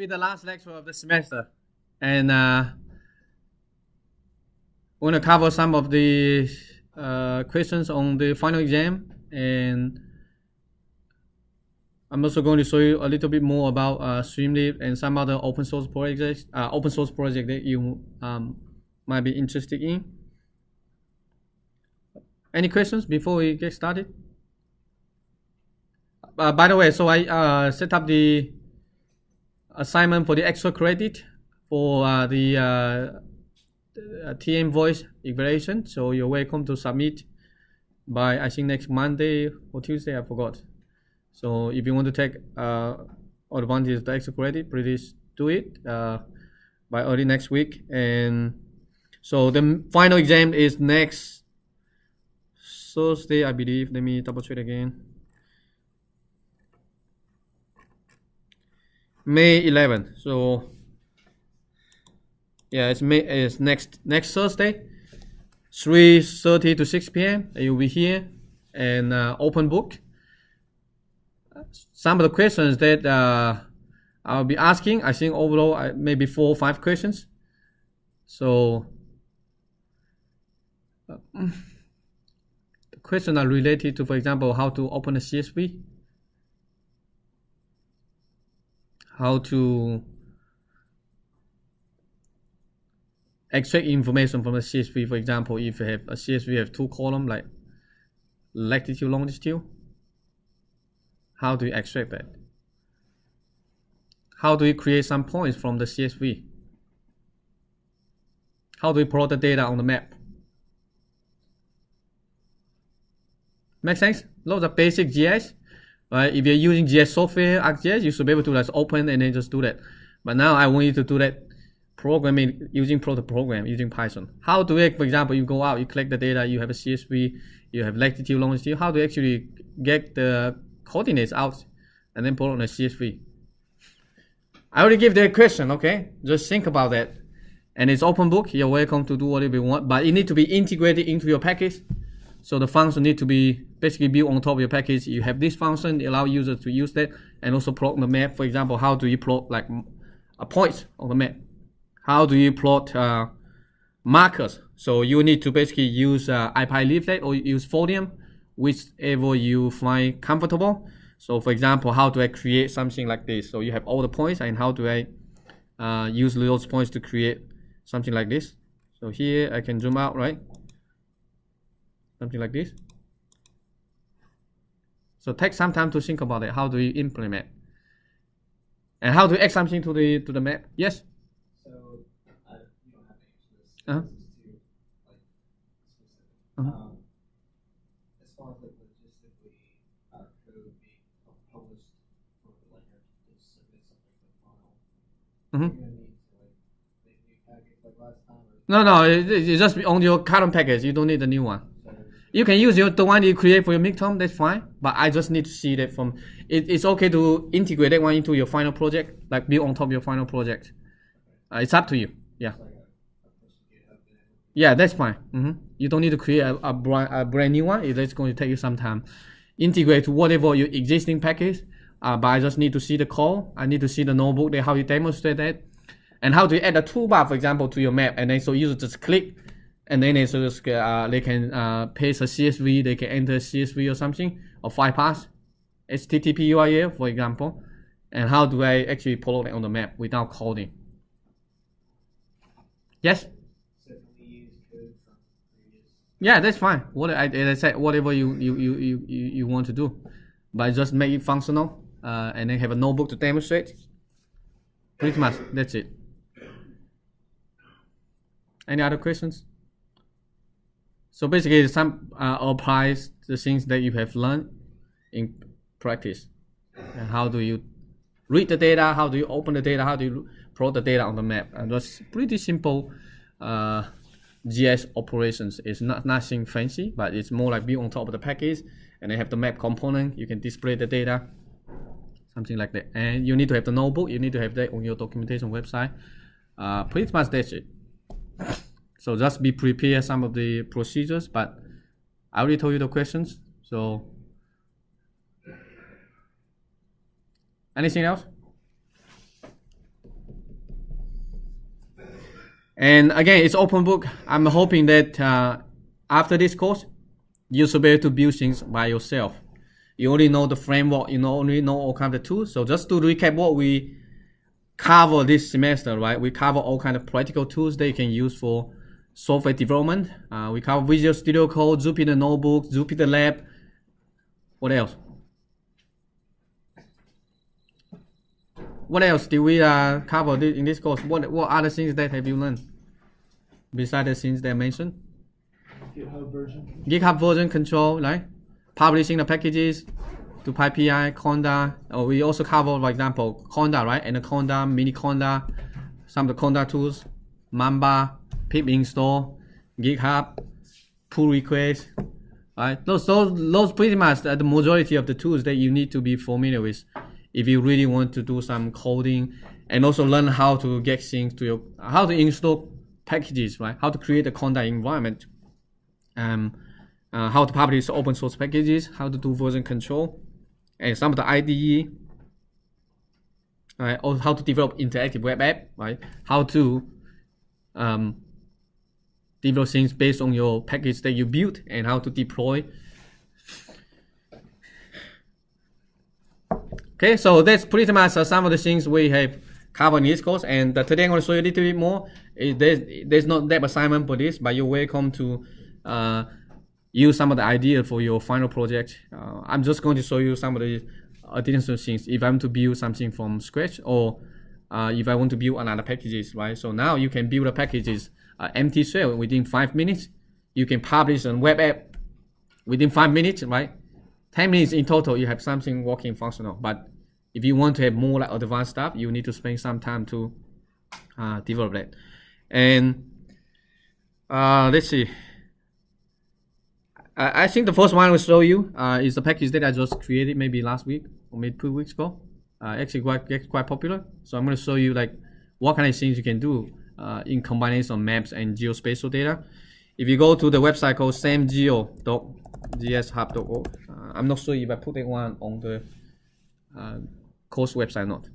be the last lecture of the semester, and uh, we're gonna cover some of the uh, questions on the final exam, and I'm also going to show you a little bit more about uh, Streamlit and some other open source projects, uh, open source project that you um, might be interested in. Any questions before we get started? Uh, by the way, so I uh, set up the assignment for the extra credit for uh, the uh, TM voice evaluation. So you're welcome to submit by I think next Monday or Tuesday. I forgot. So if you want to take uh, advantage of the extra credit, please do it uh, by early next week. And so the final exam is next Thursday, I believe. Let me double check again. May 11th. So yeah, it's May it's next next Thursday, 3:30 to 6 p.m. You'll be here and uh, open book. Some of the questions that uh, I'll be asking, I think overall uh, maybe four or five questions. So uh, the questions are related to, for example, how to open a CSV how to extract information from a CSV. For example, if you have a CSV have two columns like latitude, longitude, how do you extract that? How do you create some points from the CSV? How do you plot the data on the map? Make sense? Those are basic GIS right? If you're using GIS software, ArcGIS, you should be able to just open and then just do that. But now I want you to do that programming using proto program using Python. How do you, for example, you go out, you collect the data, you have a CSV, you have latitude, longitude. How do you actually get the coordinates out and then put on a CSV? I already give the question, okay? Just think about that. And it's open book. You're welcome to do whatever you want, but it need to be integrated into your package. So the function need to be basically built on top of your package. You have this function, allow users to use that, and also plot the map. For example, how do you plot like a point on the map? How do you plot uh, markers? So you need to basically use uh, ipyleaflet or use Folium, whichever you find comfortable. So for example, how do I create something like this? So you have all the points, and how do I uh, use those points to create something like this? So here I can zoom out, right? Something like this. So take some time to think about it. How do you implement? And how do you add something to the to the map? Yes. So uh, you don't have to answer this. Uh-huh. This is too like specific. Uh-huh. Um, as far as like logistically, our code being published for like to submit something to the file. Mm-hmm. You're gonna need to like make new packets like last time, or No, no, it, it's just on your current package. You don't need a new one. You can use your the one you create for your midterm. That's fine. But I just need to see that from. It, it's okay to integrate that one into your final project, like build on top of your final project. Uh, it's up to you. Yeah. Yeah, that's fine. hmm You don't need to create a, a, brand, a brand new one. It's going to take you some time. Integrate whatever your existing package. Uh, but I just need to see the call. I need to see the notebook, how you demonstrate that. And how to add a toolbar, for example, to your map. And then so you just click. And then so just, uh, they can uh, paste a CSV. They can enter CSV or something. Or file path. HTTP URL, for example. And how do I actually plot it on the map without coding? Yes? Yeah, that's fine. What I, I said, whatever you, you, you, you, you you want to do, but just make it functional, uh, and then have a notebook to demonstrate. Pretty much, that's it. Any other questions? So basically, some uh, applies the things that you have learned in practice. And how do you read the data? How do you open the data? How do you plot the data on the map? And that's pretty simple. Uh, GIS operations is not nothing fancy, but it's more like built on top of the package, and they have the map component. You can display the data, something like that. And you need to have the notebook. You need to have that on your documentation website. Uh, pretty much that's it. So just be prepared some of the procedures, but I already told you the questions. So anything else? And again, it's open book. I'm hoping that uh, after this course, you should be able to build things by yourself. You only know the framework, you know, only know all kind of tools. So just to recap what we cover this semester, right? We cover all kind of practical tools that you can use for software development. Uh, we cover Visual Studio Code, Jupyter Notebook, Jupyter Lab. What else? What else did we uh, cover thi- in this course? What what other things that have you learned besides the things that I mentioned? GitHub version. GitHub version control, right? Publishing the packages to PyPI, Conda. Oh, we also cover, for example, Conda, right? And the Conda, Mini Conda, some of the Conda tools, Mamba, pip install, GitHub, pull request, right? Those, those, those pretty much are the majority of the tools that you need to be familiar with if you really want to do some coding and also learn how to get things to your, how to install packages, right? How to create a Conda environment um, uh, how to publish open source packages, how to do version control, and some of the IDE, right? Or how to develop interactive web app, right? How to um, develop things based on your package that you built and how to deploy. Okay, so that's pretty much uh, some of the things we have covered in this course. And uh, today I'm going to show you a little bit more. It, there's, there's not that assignment for this, but you're welcome to uh, use some of the idea for your final project. Uh, I'm just going to show you some of the additional things if I'm to build something from scratch or uh, if I want to build another packages, right? So now you can build a packages uh, empty shell within five minutes. You can publish a web app within five minutes, right? 10 minutes in total, you have something working functional. But if you want to have more like advanced stuff, you need to spend some time to uh, develop that. And uh, let's see. I, I think the first one I will show you uh, is the package that I just created maybe last week or maybe two weeks ago. Uh, actually quite- quite popular. So I'm going to show you like what kind of things you can do uh, in combination of maps and geospatial data. If you go to the website called samgeo.gishub.org, uh, I'm not sure if I put that one on the uh, course website or not.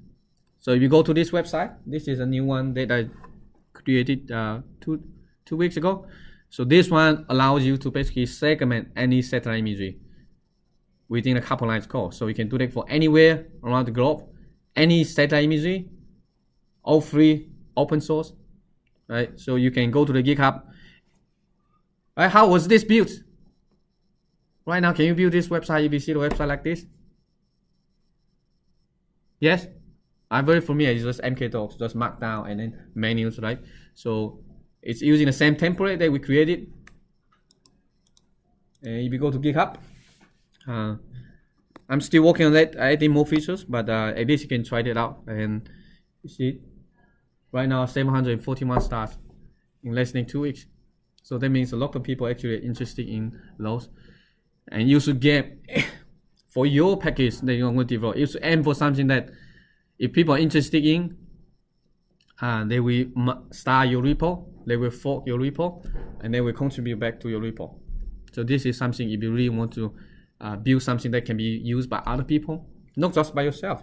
So if you go to this website, this is a new one that I created uh, two two weeks ago. So this one allows you to basically segment any satellite imagery within a couple lines code. So you can do that for anywhere around the globe, any satellite imagery, all free, open source, right? So you can go to the GitHub. Right, how was this built? Right now, can you build this website if you see the website like this? Yes? I'm very familiar, it's just mkdocs, just markdown and then menus, right? So it's using the same template that we created. And if you go to GitHub, uh, I'm still working on that, adding more features, but uh, at least you can try it out. And see, right now 741 stars in less than two weeks. So that means a lot of people actually are interested in those. And you should get for your package that you're going to develop, you should aim for something that if people are interested in, uh, they will start your repo, they will fork your repo, and they will contribute back to your repo. So this is something if you really want to uh, build something that can be used by other people, not just by yourself.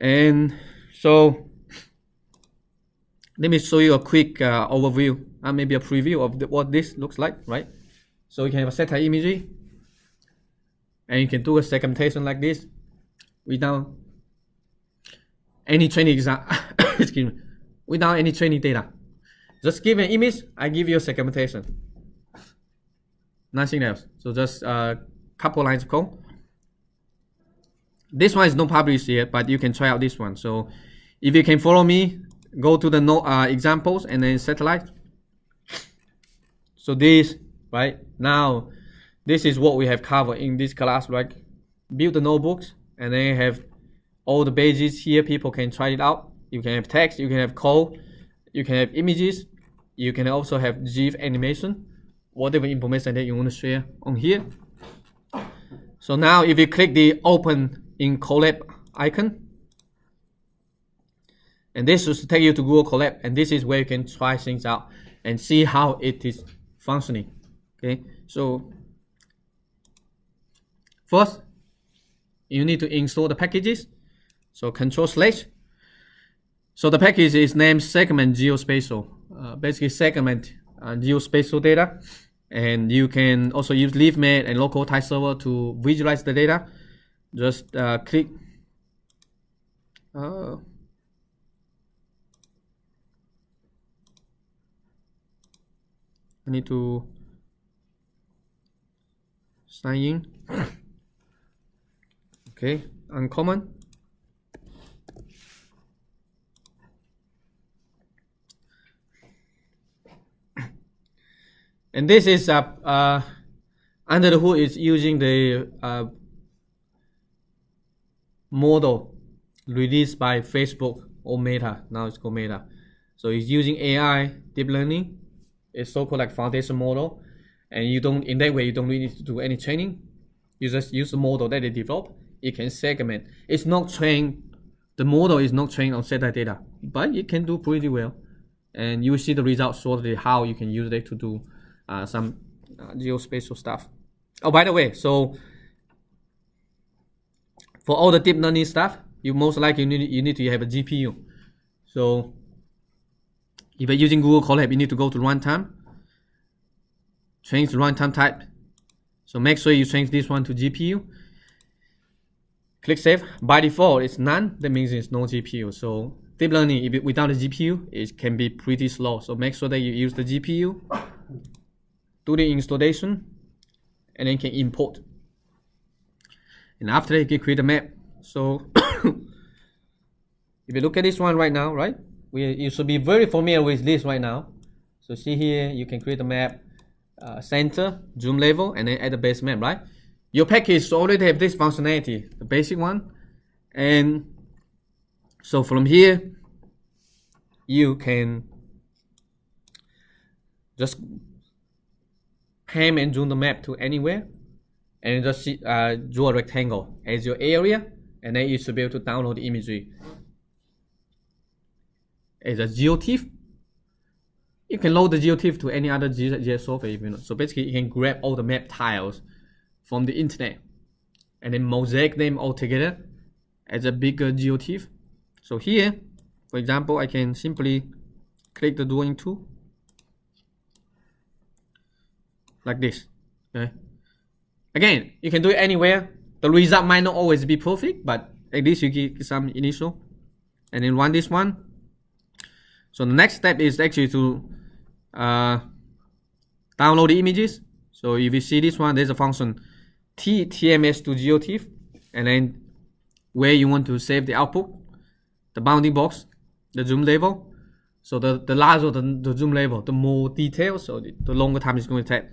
And so let me show you a quick uh, overview, uh, maybe a preview of the, what this looks like, right? So you can have a satellite imagery, and you can do a segmentation like this without any training excuse me, without any training data. Just give an image, I give you a segmentation. Nothing else. So just a couple lines of code. This one is not published yet, but you can try out this one. So if you can follow me, go to the no, uh, examples and then satellite. So this, right now, this is what we have covered in this class, right? Build the notebooks and then have all the pages here. People can try it out. You can have text, you can have code, you can have images, you can also have GIF animation, whatever information that you want to share on here. So now if you click the open in Colab icon, and this is to take you to Google Colab, and this is where you can try things out and see how it is functioning. Okay, so first you need to install the packages. So control slash So the package is named segment geospatial. Uh, basically segment uh, geospatial data. And you can also use LeafMap and localtileserver to visualize the data. Just uh, click uh, I need to sign in. okay, uncommon. and this is uh, uh, under the hood is using the uh, model released by Facebook or Meta. Now it's called Meta. So it's using AI, deep learning. It's so-called like foundation model, and you don't in that way you don't really need to do any training. You just use the model that they develop. It can segment. It's not trained. The model is not trained on satellite data, but it can do pretty well, and you will see the results shortly. How you can use it to do uh, some uh, geospatial stuff. Oh, by the way, so for all the deep learning stuff, you most likely need, you need to have a GPU. So if you're using Google Colab, you need to go to runtime, change the runtime type. So make sure you change this one to GPU. Click save. By default, it's none. That means it's no GPU. So deep learning, if it, without a GPU, it can be pretty slow. So make sure that you use the GPU. Do the installation, and then can import. And after that, you can create a map. So if you look at this one right now, right? We, you should be very familiar with this right now. So see here, you can create a map, uh, center, zoom level, and then add the base map, right? Your package already have this functionality, the basic one. And so from here, you can just pan and zoom the map to anywhere and just see, uh, draw a rectangle as your area and then you should be able to download the imagery as a GeoTIFF. You can load the GeoTIFF to any other GIS software if you know. So basically, you can grab all the map tiles from the internet and then mosaic them all together as a bigger GeoTIFF. So here, for example, I can simply click the drawing tool like this. Okay. Again, you can do it anywhere. The result might not always be perfect, but at least you get some initial. And then run this one. So the next step is actually to uh, download the images. So if you see this one, there's a function t tms to geotiff, and then where you want to save the output, the bounding box, the zoom level. So the, the larger the, the zoom level, the more details, so the, the longer time it's going to take.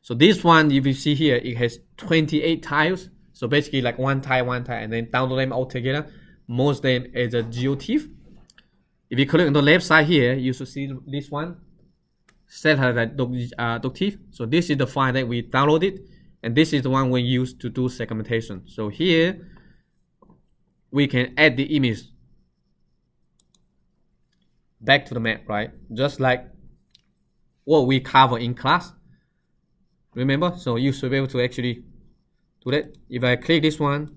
So this one, if you see here, it has 28 tiles. So basically like one tile, one tile, and then download them all together. Most of them is a geotiff. If you click on the left side here, you should see this one, satellite uh. So this is the file that we downloaded, and this is the one we use to do segmentation. So here, we can add the image back to the map, right? Just like what we cover in class. Remember? So you should be able to actually do that. If I click this one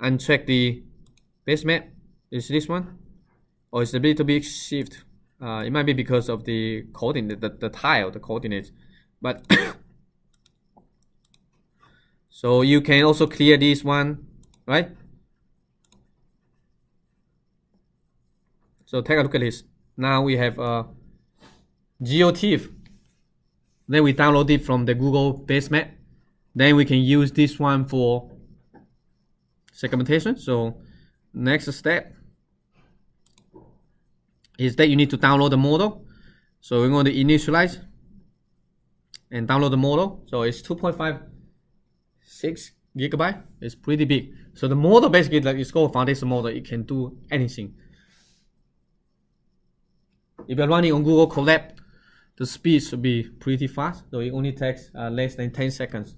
uncheck the base map, is this one? Or it's a little bit shift. Uh, it might be because of the coordinate, the, the tile, the coordinates. But so you can also clear this one, right? So take a look at this. Now we have a GeoTIFF. Then we download it from the Google base map. Then we can use this one for segmentation. So next step is that you need to download the model. So we're going to initialize and download the model. So it's 2.56 gigabyte. It's pretty big. So the model basically like it's called foundation model. It can do anything. If you're running on Google Colab, the speed should be pretty fast. So it only takes uh, less than 10 seconds,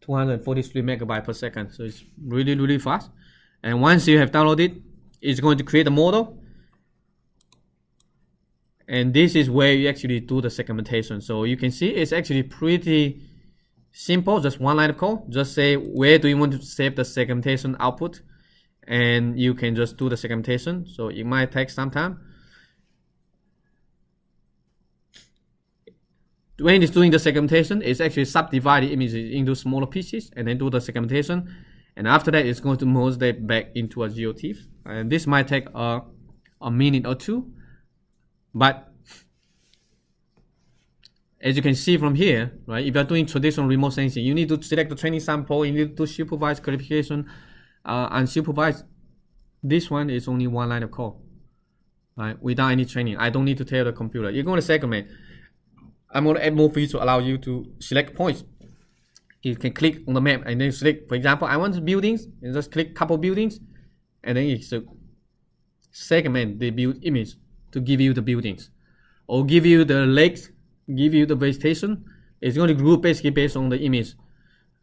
243 megabyte per second. So it's really, really fast. And once you have downloaded, it's going to create a model. And this is where you actually do the segmentation. So you can see it's actually pretty simple, just one line of code. Just say where do you want to save the segmentation output and you can just do the segmentation. So it might take some time. When it's doing the segmentation, it's actually subdivide the images into smaller pieces and then do the segmentation. And after that, it's going to merge that back into a GeoTIFF. And this might take a, a minute or two. But as you can see from here, right, if you're doing traditional remote sensing, you need to select the training sample, you need to supervise classification, uh, unsupervised. This one is only one line of code, right, without any training. I don't need to tell the computer. You're going to segment. I'm going to add more features to allow you to select points. You can click on the map and then select, for example, I want buildings, and just click couple buildings, and then it's a segment the build image to give you the buildings, or give you the lakes give you the vegetation. It's going to group basically based on the image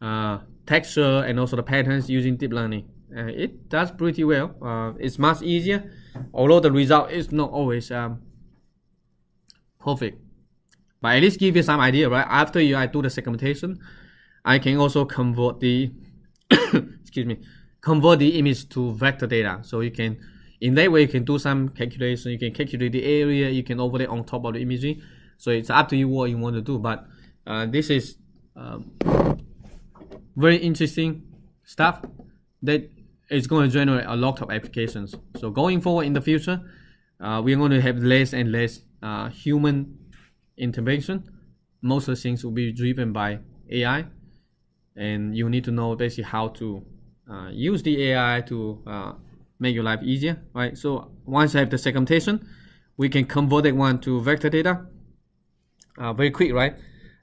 uh, texture and also the patterns using deep learning. Uh, it does pretty well. Uh, it's much easier, although the result is not always um, perfect. But at least give you some idea, right? After you I do the segmentation, I can also convert the excuse me, convert the image to vector data. So you can, in that way, you can do some calculation. You can calculate the area. You can overlay on top of the image so it's up to you what you want to do. But uh, this is um, very interesting stuff that is going to generate a lot of applications. So going forward in the future, uh, we're going to have less and less uh, human intervention. Most of the things will be driven by AI, and you need to know basically how to uh, use the AI to uh, make your life easier, right? So once I have the segmentation, we can convert that one to vector data uh, very quick, right?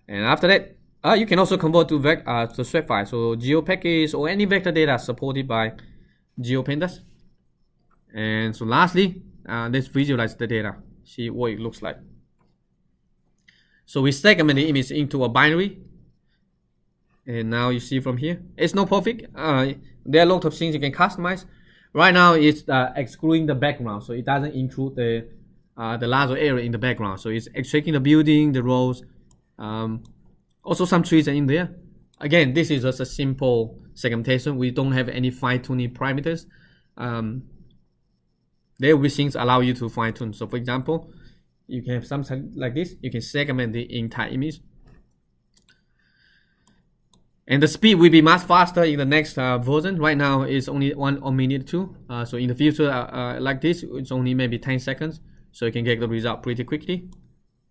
And after that, uh, you can also convert to vec uh, to shapefile. So geo package or any vector data supported by GeoPandas. And so lastly, uh, let's visualize the data, see what it looks like. So we segment the image into a binary. And now you see from here, it's not perfect. Uh, there are a lot of things you can customize. Right now, it's uh, excluding the background, so it doesn't include the uh, the larger area in the background. So it's extracting the building, the roads, um, also some trees are in there. Again, this is just a simple segmentation. We don't have any fine tuning parameters. Um, there will be things allow you to fine tune. So for example, you can have something like this. You can segment the entire image. And the speed will be much faster in the next uh, version. Right now, it's only one or minute two. Uh, so in the future, uh, uh like this, it's only maybe 10 seconds. So you can get the result pretty quickly.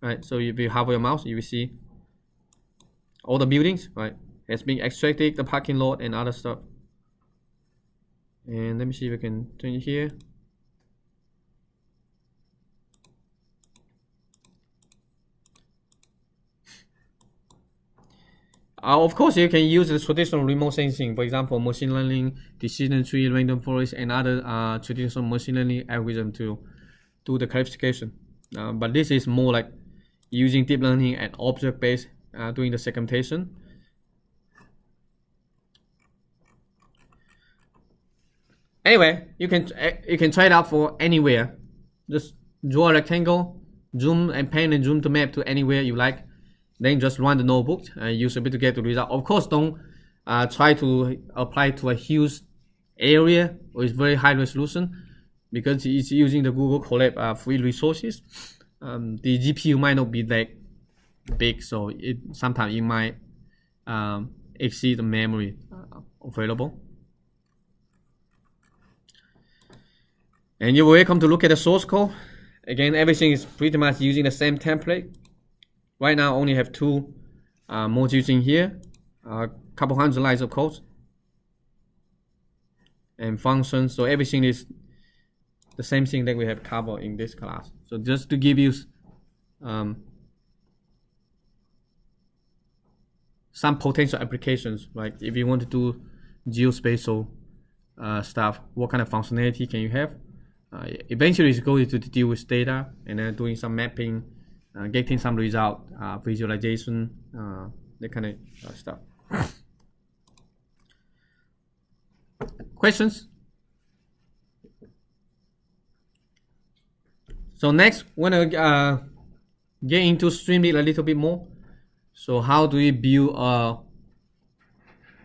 Right? So if you hover your mouse you will see all the buildings right it's being extracted the parking lot and other stuff. And let me see if I can turn it here Uh, of course, you can use the traditional remote sensing, for example, machine learning, decision tree, random forest, and other uh, traditional machine learning algorithm to do the classification. Uh, but this is more like using deep learning and object-based uh, doing the segmentation. Anyway, you can eh, you can try it out for anywhere. Just draw a rectangle, zoom and pan and zoom the map to anywhere you like. Then just run the notebook and use a bit to get the result. Of course, don't uh, try to apply to a huge area with very high resolution because it's using the Google Colab uh, free resources. Um, the GPU might not be that big, so it sometimes it might um, exceed the memory uh, available. And you're welcome to look at the source code. Again, everything is pretty much using the same template. Right now, only have two uh, modules in here, a couple hundred lines of code, and functions. So everything is the same thing that we have covered in this class. So just to give you um, some potential applications, like if you want to do geospatial uh, stuff, what kind of functionality can you have? Uh, eventually, it's going to deal with data and then doing some mapping, uh, getting some result, uh, visualization, uh, that kind of uh, stuff. Questions? So next, we're gonna uh, get into Streamlit a little bit more. So how do we build uh,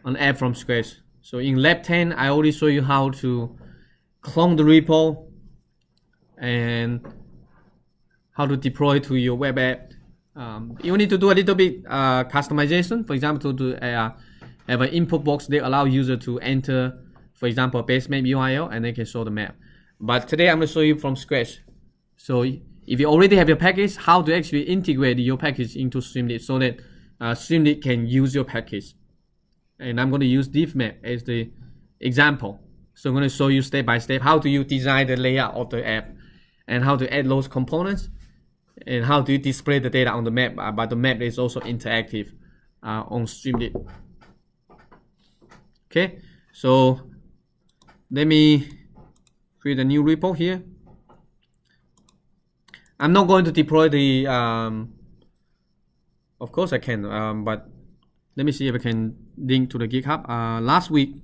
an app from scratch? So in lab 10, I already show you how to clone the repo and how to deploy to your web app. Um, you need to do a little bit uh, customization. For example, to uh, have an input box that allow user to enter, for example, base map URL and they can show the map. But today I'm going to show you from scratch. So if you already have your package, how to actually integrate your package into Streamlit so that uh, Streamlit can use your package. And I'm going to use DivMap as the example. So I'm going to show you step by step how do you design the layout of the app and how to add those components and how do you display the data on the map. Uh, but the map is also interactive uh, on Streamlit. Okay, so let me create a new repo here. I'm not going to deploy the, um, of course I can, um, but let me see if I can link to the GitHub. Uh, last week,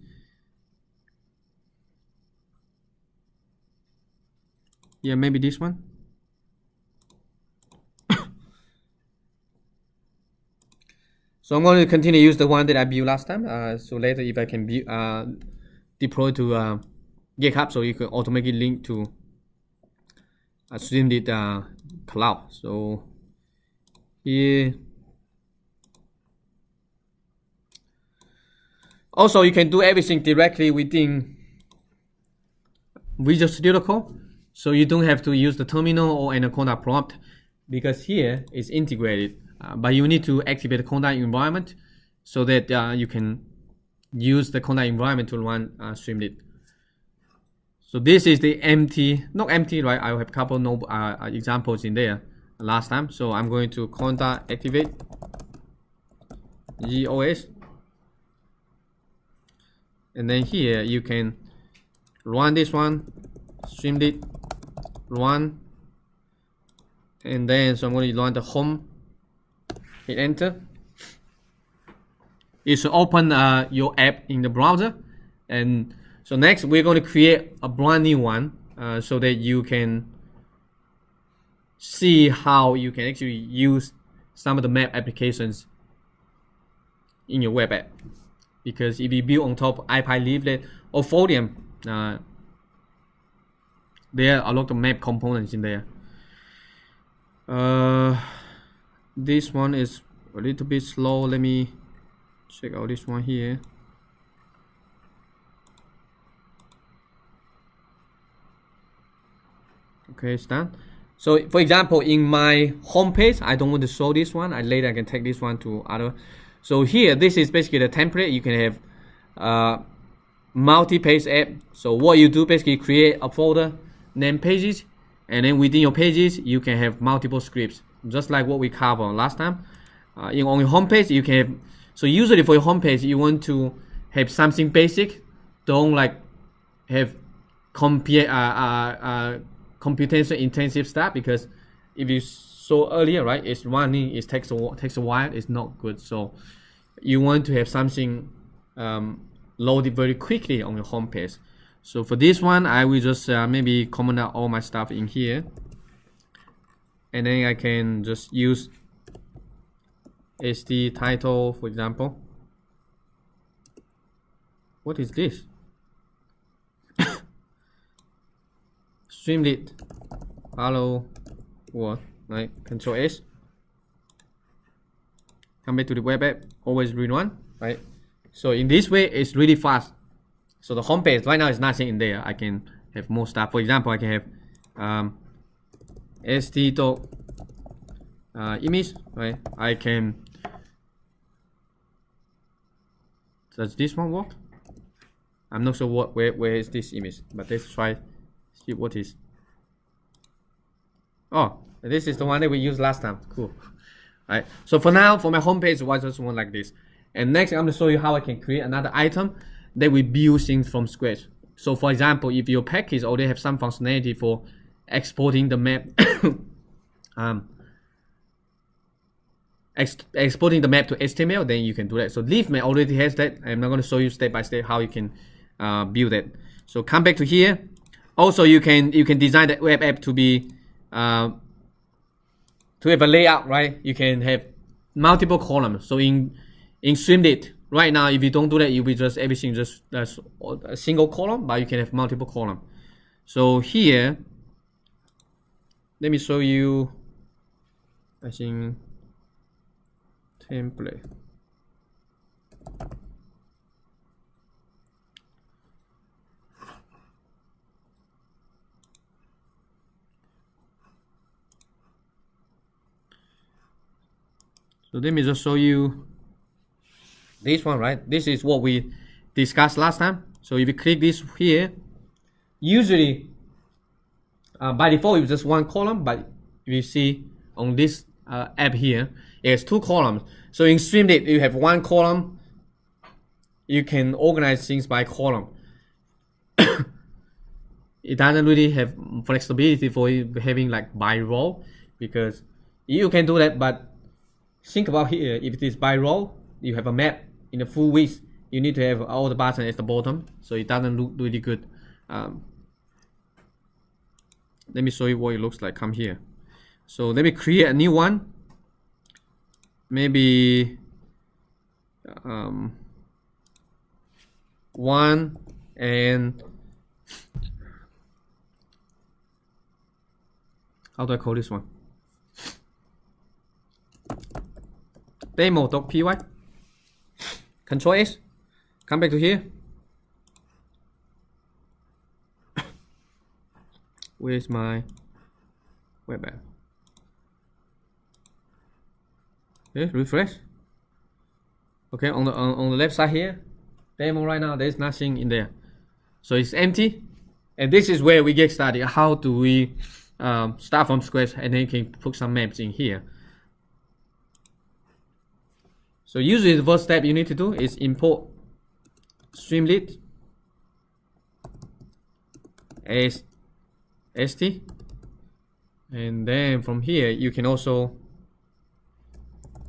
yeah, maybe this one. So I'm going to continue use the one that I built last time. Uh, so later if I can uh, deploy to uh, GitHub, so you can automatically link to uh, Streamlit uh, cloud. So here Also, you can do everything directly within Visual Studio Code. So you don't have to use the terminal or Anaconda prompt because here it's integrated. Uh, but you need to activate the Conda environment so that uh, you can use the Conda environment to run uh, Streamlit. So this is the empty, not empty, right? I have a couple no, uh, examples in there last time. So I'm going to Conda activate GOS and then here you can run this one Streamlit run and then so I'm going to run the home hit enter. It should open uh, your app in the browser. And so next we're going to create a brand new one uh, so that you can see how you can actually use some of the map applications in your web app. Because if you build on top of ipyleaflet or Folium, uh, there are a lot of map components in there. Uh, this one is a little bit slow. Let me check out this one here. Okay, it's done. So for example, in my home page, I don't want to show this one. I later I can take this one to other so here, this is basically the template. You can have uh, multi-page app. So what you do basically create a folder, name pages, and then within your pages, you can have multiple scripts, just like what we covered last time. Uh, in, on your homepage, you can have, so usually for your homepage, you want to have something basic. Don't like have compute, uh, uh, uh, computation intensive stuff because if you so earlier, right, it's running, it takes a, takes a while, it's not good. So you want to have something um, loaded very quickly on your home page. So for this one, I will just uh, maybe comment out all my stuff in here. And then I can just use HD title, for example. What is this? Streamlit. Hello. What? right control S come back to the web app always read one right so in this way it's really fast so the home page right now is nothing in there I can have more stuff for example I can have um, st dot uh, image right I can does this one work I'm not sure what where, where is this image but let's try see what is oh this is the one that we used last time. Cool. All right. So for now, for my homepage, was just one like this. And next, I'm going to show you how I can create another item that we build things from scratch. So for example, if your package already have some functionality for exporting the map, um, ex exporting the map to HTML, then you can do that. So Leafmap already has that. I'm not going to show you step by step how you can uh, build it. So come back to here. Also, you can you can design the web app to be uh, to have a layout, right, you can have multiple columns. So in in Streamlit, right now, if you don't do that, you'll be just everything just a single column, but you can have multiple column. So here, let me show you, I think, template. So let me just show you this one, right? This is what we discussed last time. So if you click this here, usually uh, by default it's just one column, but you see on this uh, app here, it's two columns. So in Streamlit, you have one column. You can organize things by column. it doesn't really have flexibility for having like by row because you can do that, but think about here, if it is by row, you have a map in the full width, you need to have all the buttons at the bottom, so it doesn't look really good. Um, let me show you what it looks like, come here. So let me create a new one. Maybe um, one and how do I call this one? demo.py control S come back to here where's my web app? Okay refresh. Okay on the on, on the left side here demo right now there's nothing in there. So it's empty and this is where we get started how do we um, start from scratch and then you can put some maps in here. So usually the first step you need to do is import Streamlit as st. And then from here you can also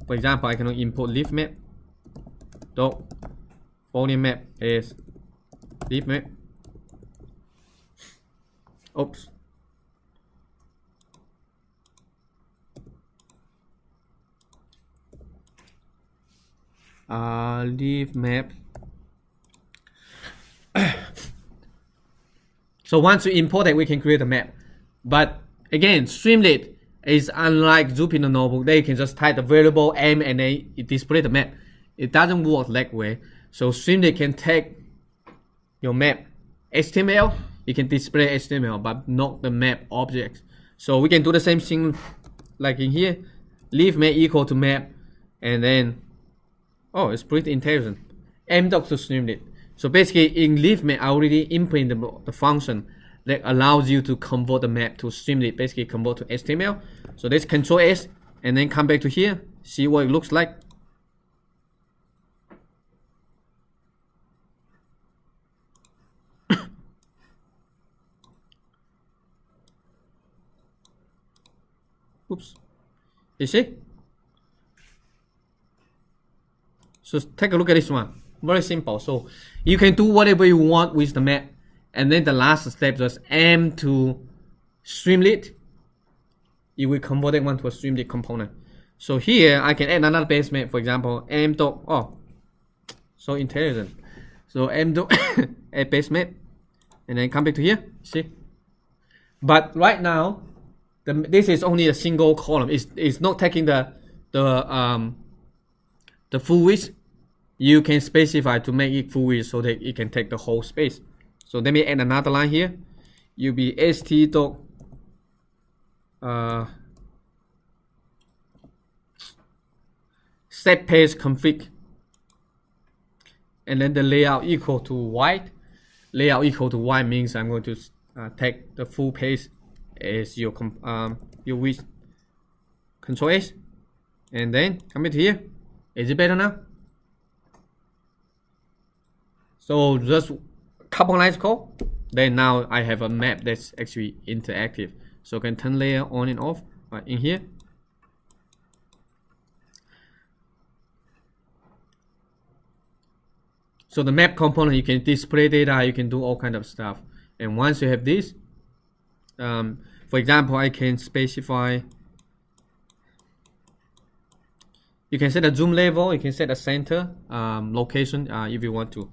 for example I can import leafmap. Dot foliumap as leafmap. Oops. Uh, leafmap so once you import it we can create a map. But again Streamlit is unlike Jupyter Notebook. They can just type the variable m and then it display the map. It doesn't work that way. So Streamlit can take your map HTML you can display HTML but not the map objects. So we can do the same thing like in here. Leave map equal to map and then Oh, it's pretty intelligent. mdoc to Streamlit. So basically in LeafMap, I already implemented the, the function that allows you to convert the map to Streamlit, basically convert to HTML. So let's control S and then come back to here, see what it looks like. Oops. You see? So take a look at this one. Very simple. So you can do whatever you want with the map. And then the last step just m to Streamlit. You will convert it one to a Streamlit component. So here I can add another base map, for example, m dot oh so intelligent. So m dot add base map and then come back to here. See? But right now, the, this is only a single column. It's, it's not taking the the um the full width you can specify to make it full width so that it can take the whole space. So let me add another line here. You'll be st dot uh, set page config. And then the layout equal to wide. Layout equal to wide means I'm going to uh, take the full page as your um, your width. Control S. And then come here. Is it better now so just couple lines code, then now I have a map that's actually interactive. So I can turn layer on and off right in here. So the map component, you can display data, you can do all kind of stuff. And once you have this, um, for example, I can specify, you can set a zoom level, you can set a center um, location uh, if you want to.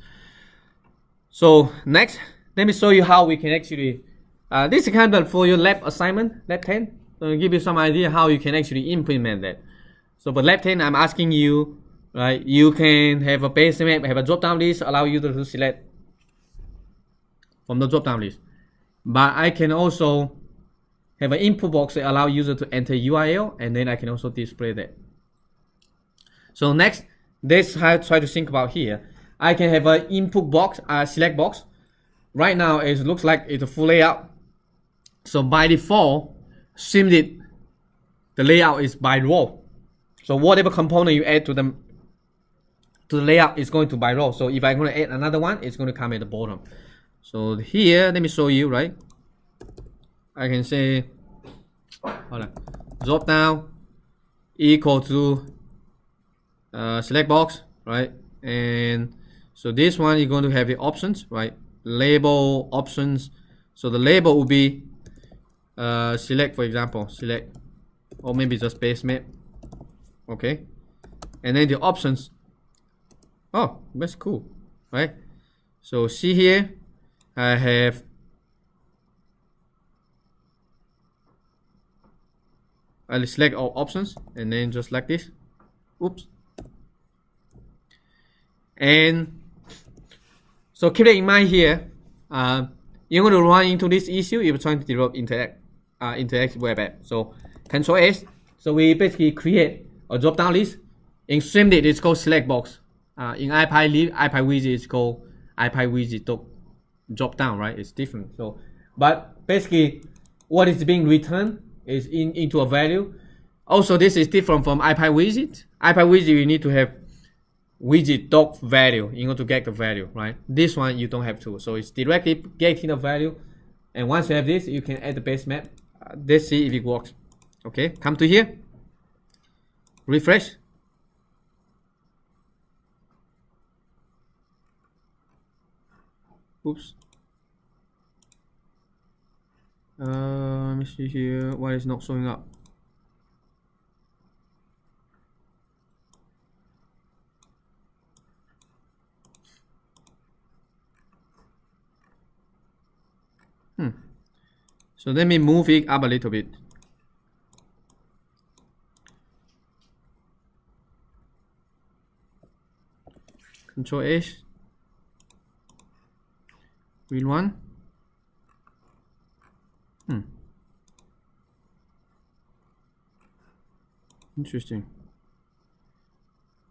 So next, let me show you how we can actually Uh, this is kind of for your lab assignment, lab 10. So to give you some idea how you can actually implement that. So for lab 10, I'm asking you, right, you can have a base map, have a drop-down list, allow you to select from the drop-down list. But I can also have an input box that allow user to enter URL, and then I can also display that. So next, let's try to think about here. I can have an input box, a select box. Right now, it looks like it's a full layout. So by default, SIMD, the layout is by row. So whatever component you add to the to the layout is going to by row. So if I'm going to add another one, it's going to come at the bottom. So here, let me show you, right? I can say, hold on, drop down equal to uh, select box, right? And so this one you're going to have the options, right? Label options. So the label will be uh, select, for example, select, or maybe just base map. Okay, and then the options. Oh, that's cool, right? So see here, I have I'll select all options and then just like this. Oops. And so keep it in mind here. Uh, you're going to run into this issue if you're trying to develop interact, uh, interactive web app. So Control S. So we basically create a drop down list. In Streamlit, it's called select box. Uh, in IPy, IPyWidget, it's called IPyWidget drop down, right? It's different. So, but basically, what is being returned is in into a value. Also, this is different from IPyWidget. IPyWidget, you need to have widget dot value in order to get the value, right? This one you don't have to. So it's directly getting the value. And once you have this, you can add the base map. Uh, let's see if it works. Okay, come to here. Refresh. Oops. Uh, let me see here. Why is not showing up? Hmm. So let me move it up a little bit. Control H. Read one. Hmm. Interesting.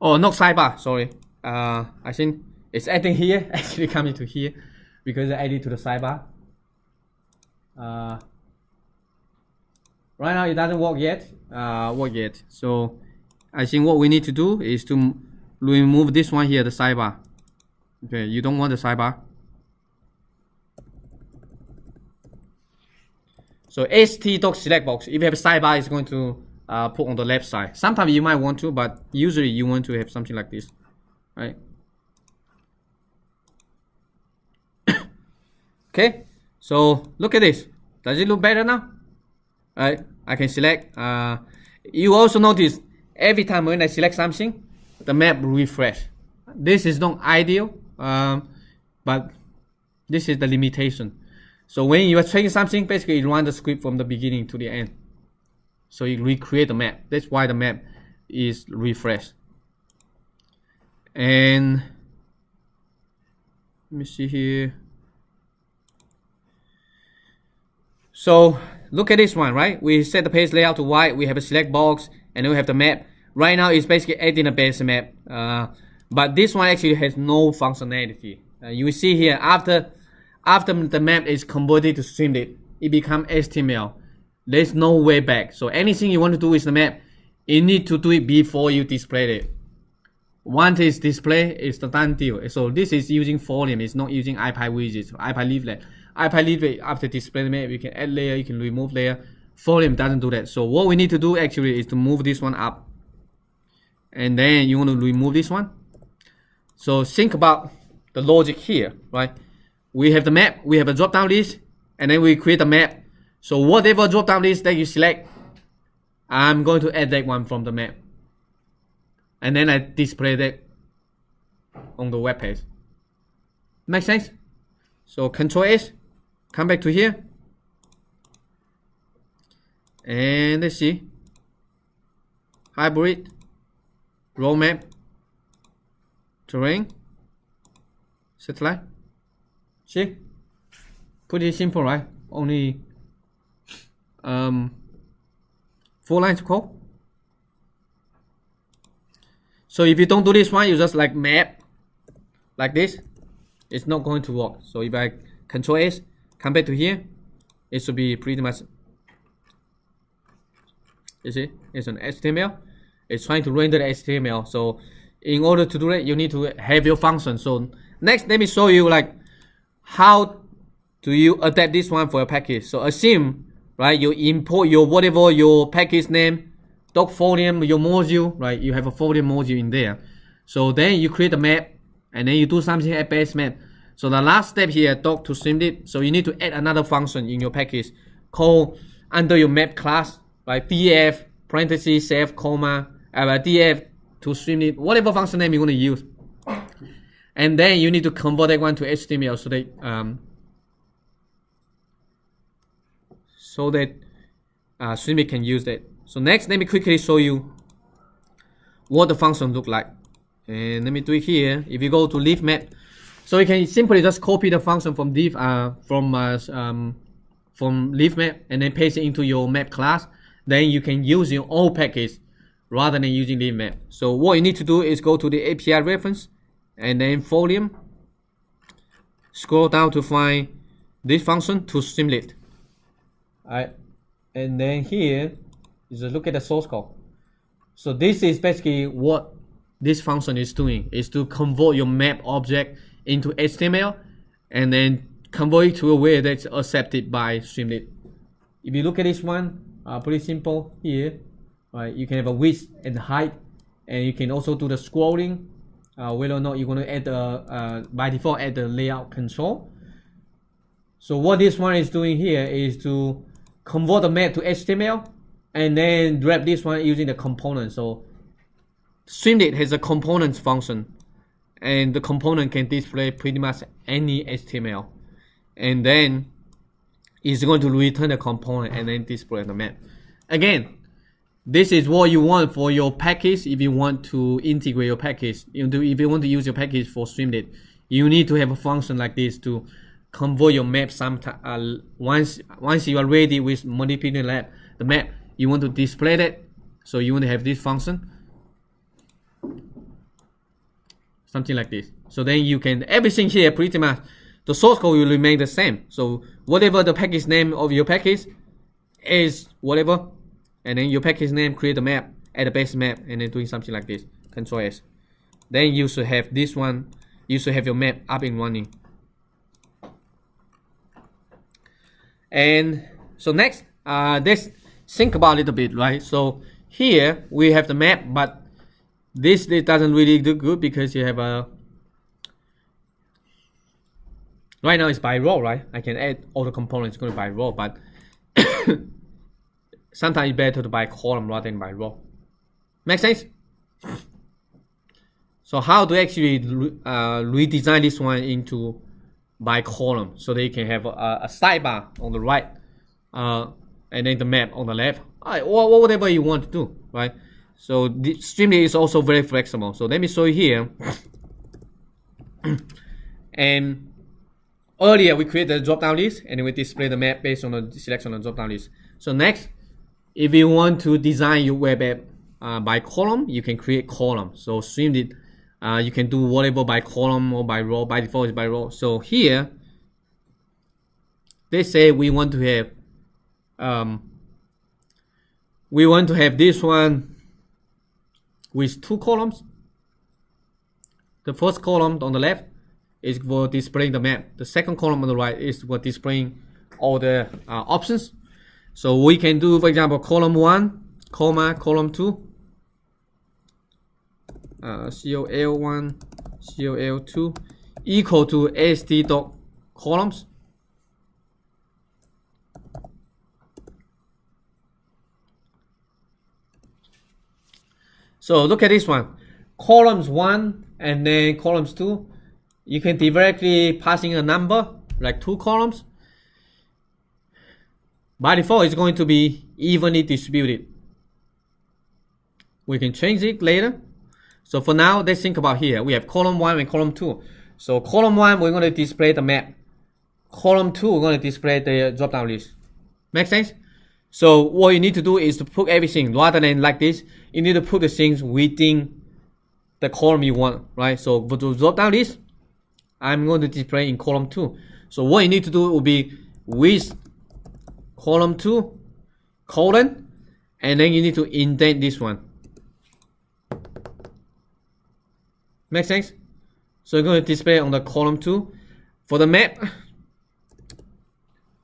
Oh, not sidebar. Sorry. Uh, I think it's adding here. Actually, coming to here because I added to the sidebar. Uh, right now it doesn't work yet. Uh, work yet. So I think what we need to do is to remove this one here, the sidebar. Okay, you don't want the sidebar. So st doc select box, if you have a sidebar, it's going to uh, put on the left side. Sometimes you might want to, but usually you want to have something like this, right? okay, so look at this. Does it look better now? Right, I can select. Uh, you also notice every time when I select something, the map refresh. This is not ideal, um, but this is the limitation. So when you are changing something, basically you run the script from the beginning to the end. So you recreate the map. That's why the map is refreshed. And let me see here. So look at this one, right? We set the page layout to wide. We have a select box, and then we have the map. Right now, it's basically adding a base map. Uh, but this one actually has no functionality. Uh, you will see here after after the map is converted to Streamlit, it becomes HTML. There's no way back. So anything you want to do with the map, you need to do it before you display it. Once it's displayed, it's the done deal. So this is using Folium, it's not using IPyWidget, IPyLeaflet. IPyLeaflet, after display map, you can add layer, you can remove layer. Folium doesn't do that. So what we need to do actually is to move this one up. And then you want to remove this one. So think about the logic here, right? we have the map, we have a drop down list, and then we create a map. So whatever drop down list that you select, I'm going to add that one from the map. And then I display that on the web page. Make sense? So control S, come back to here, and let's see. Hybrid. Road map. Terrain. Satellite. See? Pretty simple right? Only um four lines of code. So if you don't do this one you just like map like this. It's not going to work. So if I control S back to here. It should be pretty much you see it's an HTML it's trying to render the HTML so in order to do that you need to have your function. So next let me show you like how do you adapt this one for a package. So assume right you import your whatever your package name doc folium your module right you have a folium module in there. So then you create a map and then you do something at base map so the last step here doc to streamlit so you need to add another function in your package called under your map class like df parentheses save comma uh, df to streamlit whatever function name you want to use. And then you need to convert that one to html so that um, so that uh, streamlit can use that. So next let me quickly show you what the function look like. And let me do it here. If you go to leafmap so you can simply just copy the function from leaf uh, from uh, um, from leafmap and then paste it into your map class then you can use your own package rather than using leafmap so what you need to do is go to the API reference and then foliumap scroll down to find this function to Streamlit. Alright, and then here is a look at the source code. So this is basically what this function is doing is to convert your map object into HTML and then convert it to a way that's accepted by Streamlit. If you look at this one, uh, pretty simple here. Right, you can have a width and height, and you can also do the scrolling. Uh, whether or not you're going to add the uh, by default add the layout control. So what this one is doing here is to convert the map to HTML and then wrap this one using the component. So Streamlit has a components function and the component can display pretty much any HTML and then it's going to return the component and then display the map. Again, this is what you want for your package if you want to integrate your package. If you want to use your package for Streamlit, you need to have a function like this to convert your map sometime uh, once once you are ready with manipulating lab the map you want to display that so you want to have this function something like this. So then you can everything here pretty much the source code will remain the same. So whatever the package name of your package is whatever and then your package name create a map add a base map and then doing something like this. Control s. Then you should have this one. You should have your map up and running. And so next uh, let's think about it a little bit right? So here we have the map but this, this doesn't really do good because you have a right now it's by row right? I can add all the components going by row but sometimes it's better to buy column rather than by row make sense? So how to actually uh, redesign this one into by column so they can have a, a sidebar on the right uh, and then the map on the left. Right, or whatever you want to do right so the Streamlit is also very flexible. So let me show you here. And earlier we created a drop down list and we display the map based on the selection of the drop down list. So next if you want to design your web app uh, by column you can create column. So Streamlit uh, you can do whatever by column or by row by default is by row. So here they say we want to have um, we want to have this one with two columns. The first column on the left is for displaying the map. The second column on the right is for displaying all the uh, options. So we can do for example column 1 comma column 2 uh, COL1, COL2 equal to AST dot columns. So look at this one, columns one and then columns two. You can directly pass in a number like two columns. By default, it's going to be evenly distributed. We can change it later. So for now, let's think about here. We have column 1 and column 2. So column 1, we're going to display the map. Column 2, we're going to display the drop-down list. Make sense? So what you need to do is to put everything, rather than like this, you need to put the things within the column you want, right? So for the drop-down list, I'm going to display in column 2. So what you need to do will be with column 2, colon, and then you need to indent this one. Make sense? So you're going to display on the column 2. For the map,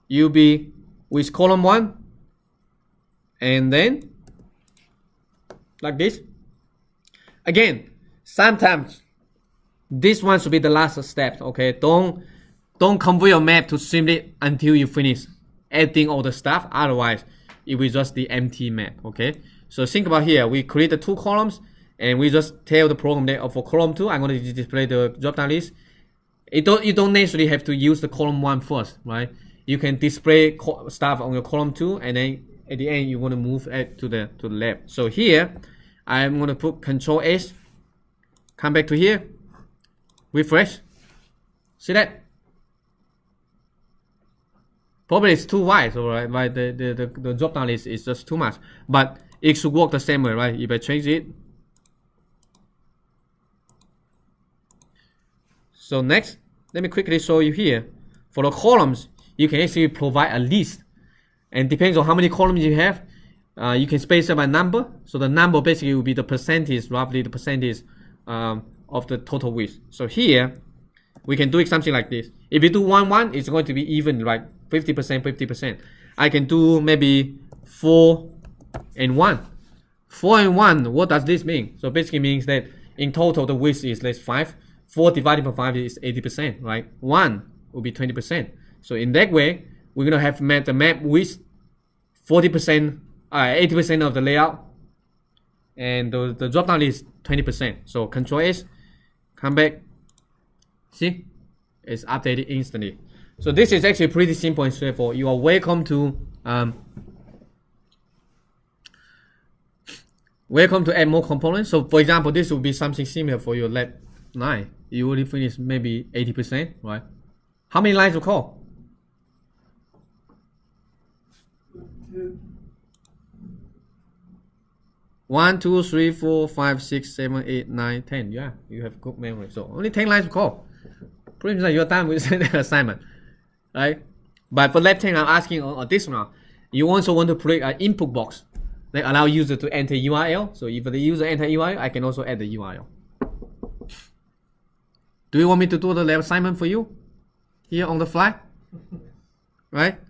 you'll be with column 1, and then like this. Again, sometimes this one should be the last step, okay? Don't don't convert your map to simply until you finish adding all the stuff. Otherwise, it will just the empty map, okay? So think about here, we create the two columns and we just tell the program that oh, for column two, I'm going to display the drop-down list. It don't, you don't necessarily have to use the column one first, right? You can display stuff on your column two and then at the end you want to move it to the to the left. So here, I'm going to put Control S, come back to here, refresh. See that? Probably it's too wide, so right, right the, the, the, the drop down list is just too much. But it should work the same way, right? If I change it. So next, let me quickly show you here. For the columns, you can actually provide a list. And depends on how many columns you have, uh, you can space by number. So the number basically will be the percentage, roughly the percentage um, of the total width. So here, we can do it something like this. If you do 1, 1, it's going to be even, right? 50%, 50%. I can do maybe 4 and 1. 4 and 1, what does this mean? So basically means that in total the width is let's 5. 4 divided by 5 is 80%, right? 1 will be 20%. So in that way, we're to have map the map with 40%, uh, 80% of the layout. And the, the drop down is 20%. So control S, come back. See? It's updated instantly. So this is actually pretty simple and straightforward. You are welcome to um, welcome to add more components. So for example, this will be something similar for your lab 9. You already finished maybe 80%, right? How many lines of code? 1, 2, 3, 4, 5, 6, 7, 8, 9, 10. Yeah, you have good memory. So only 10 lines to call. Pretty much like your time with the assignment, right? But for left hand, I'm asking on this one. You also want to create an input box that allow user to enter URL. So if the user enter URL, I can also add the URL. Do you want me to do the left assignment for you here on the fly? right?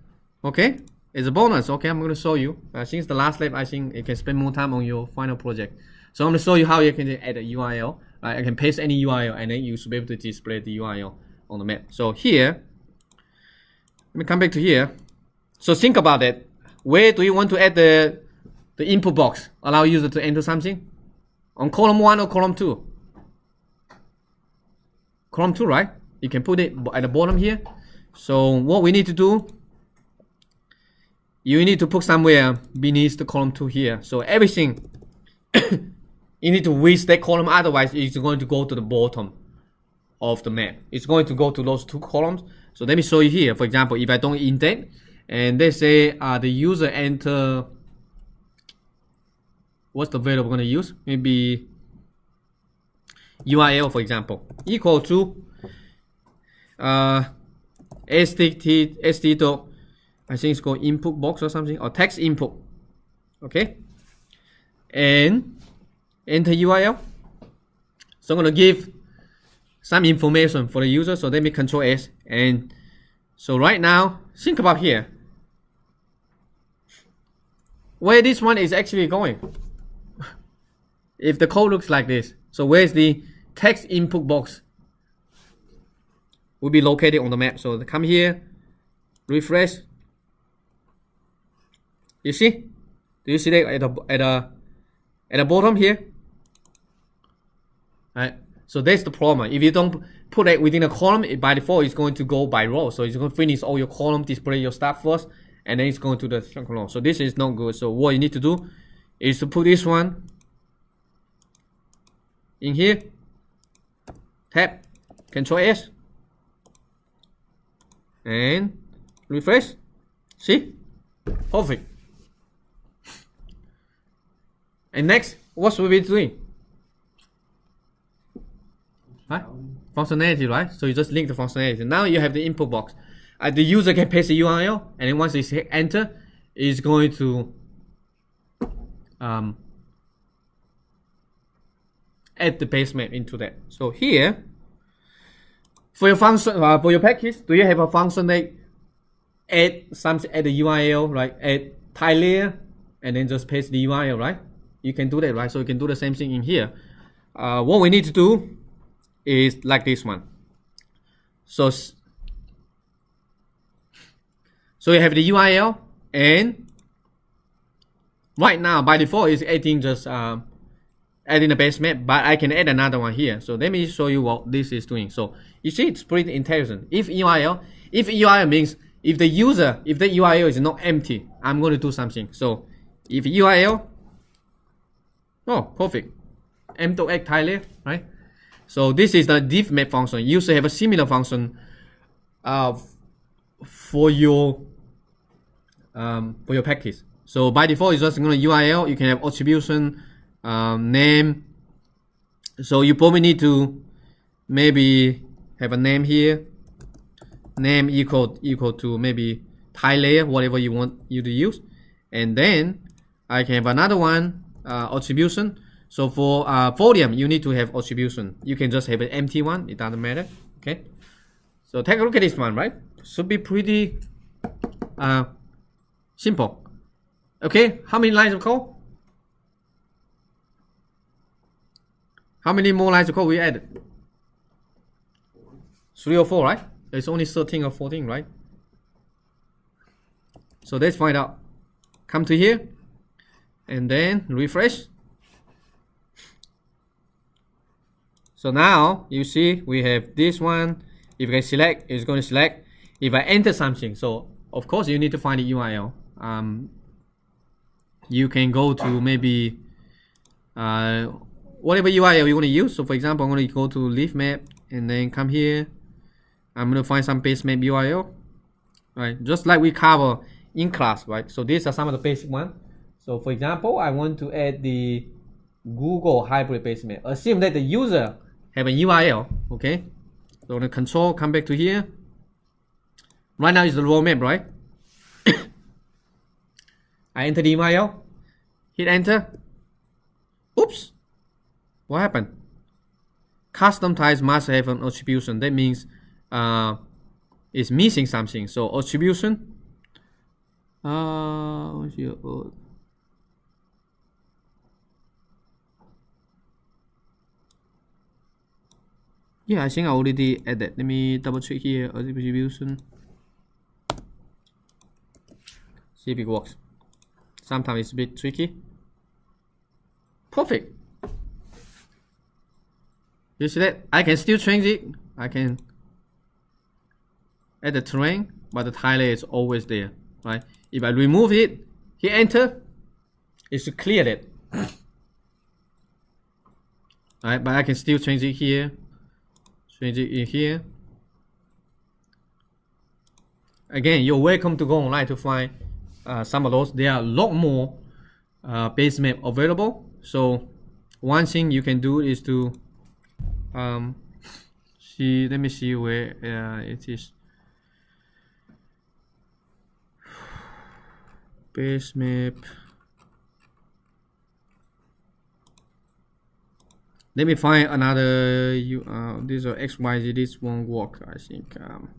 Okay it's a bonus. Okay, I'm going to show you. Uh, since the last lab, I think you can spend more time on your final project. So I'm going to show you how you can add a URL. Right? I can paste any URL and then you should be able to display the URL on the map. So here, let me come back to here. So think about it. Where do you want to add the, the input box? Allow user to enter something? On column 1 or column 2? Column 2, right? You can put it at the bottom here. So what we need to do, you need to put somewhere beneath the column 2 here. So everything, you need to width that column, otherwise it's going to go to the bottom of the map. It's going to go to those two columns. So let me show you here. For example, if I don't indent, and let's say uh, the user enter, what's the value we're going to use? Maybe URL, for example, equal to uh, STT, ST I think it's called input box or something, or text input. Okay. And enter URL. So I'm going to give some information for the user. So let me control S. And so right now, think about here. Where this one is actually going. if the code looks like this. So where's the text input box? Will be located on the map. So come here, refresh. You see? Do you see that at the at the at the bottom here? Right. So that's the problem. If you don't put it within a column, it by default it's going to go by row. So it's going to finish all your column, display your stuff first, and then it's going to the chunk along. So this is not good. So what you need to do is to put this one in here. Tap Control S and refresh. See? Perfect. And next, what should we be doing? Huh? Functionality, right? So you just link the functionality. Now you have the input box. Uh, the user can paste the URL, and then once they hit enter, it's going to um, add the base map into that. So here, for your function, uh, for your package, do you have a function that add something at the URL, right? Add tile layer, and then just paste the URL, right? You can do that, right? So you can do the same thing in here. Uh, what we need to do is like this one. So so you have the URL and right now by default is adding just um, adding the base map, but I can add another one here. So let me show you what this is doing. So you see it's pretty intelligent. If URL, if URL means if the user, if the URL is not empty, I'm going to do something. So if URL, oh, perfect. M to X tile, right? So this is the div map function. You should have a similar function uh, for your um, for your package. So by default, it's just going to URL. You can have attribution, um, name. So you probably need to maybe have a name here. Name equal equal to maybe tile layer, whatever you want you to use. And then I can have another one uh, attribution. So for uh, Folium, you need to have attribution. You can just have an empty one. It doesn't matter. Okay. So take a look at this one, right? Should be pretty uh, simple. Okay, how many lines of code? How many more lines of code we added? Three or four, right? It's only 13 or 14, right? So let's find out. Come to here and then refresh. So now you see we have this one. If I select, it's going to select. If I enter something, so of course you need to find the URL. Um, you can go to maybe uh, whatever URL you want to use. So for example, I'm going to go to leafmap and then come here. I'm going to find some base map URL, right? Just like we cover in class, right? So these are some of the basic one. So for example, I want to add the Google hybrid base map. Assume that the user have a URL, okay? So the control, come back to here. Right now is the raw map, right? I enter the URL, hit enter. Oops, what happened? Custom types must have an attribution. That means uh, it's missing something. So attribution. Uh, Yeah, I think I already added. Let me double check here. Oh, Attribution. See if it works. Sometimes it's a bit tricky. Perfect. You see that? I can still change it. I can add the terrain, but the tile is always there, right? If I remove it, hit enter, it's clear it. Right, but I can still change it here change it in here. Again you're welcome to go online to find uh, some of those. There are a lot more uh, base map available. So one thing you can do is to um, see let me see where uh, it is. Base map let me find another you uh this or xyz this won't work i think um.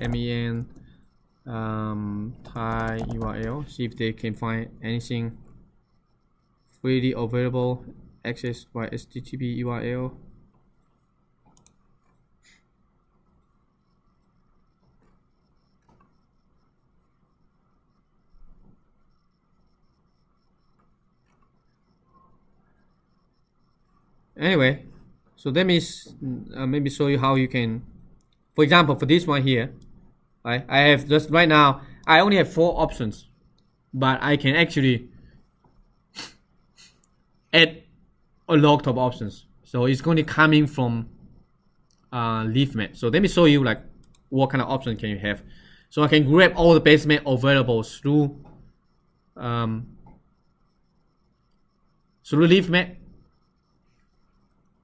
Men um thai url see if they can find anything freely available access by http url anyway so let me uh, maybe show you how you can for example, for this one here, right? I have just right now, I only have four options, but I can actually add a lot of options. So it's going to coming from uh, leafmap. So let me show you like what kind of option can you have. So I can grab all the base map available through um, through leafmap.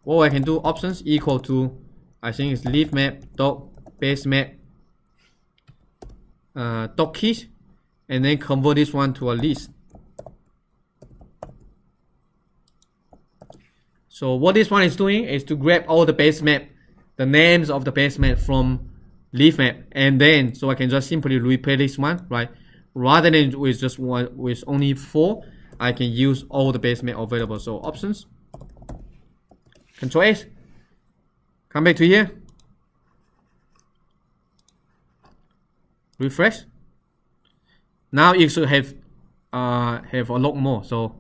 What I can do options equal to I think it's leafmap dot base map uh, dot keys and then convert this one to a list. So what this one is doing is to grab all the base map, the names of the base map from leafmap, and then so I can just simply replay this one, right? Rather than with just one with only four, I can use all the base map available. So options, Control S, come back to here, refresh. Now you should have uh have a lot more. So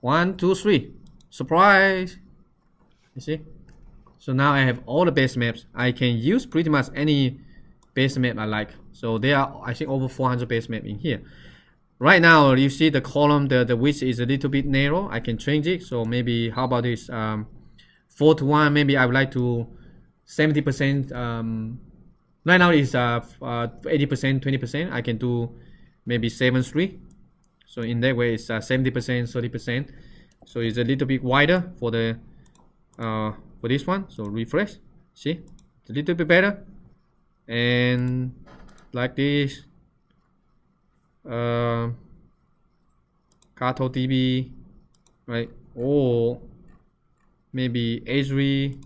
one, two, three. Surprise! You see? So now I have all the base maps. I can use pretty much any base map I like. So there are, I think, over 400 base map in here. Right now, you see the column, the, the width is a little bit narrow. I can change it. So maybe, how about this? Um, 4 to 1, maybe I would like to 70%. Um, right now is 80%, uh, 20%. Uh, I can do maybe 7 3. So in that way, it's 70%, uh, 30% so it's a little bit wider for the uh, for this one so refresh see it's a little bit better and like this uh, DB right or maybe Esri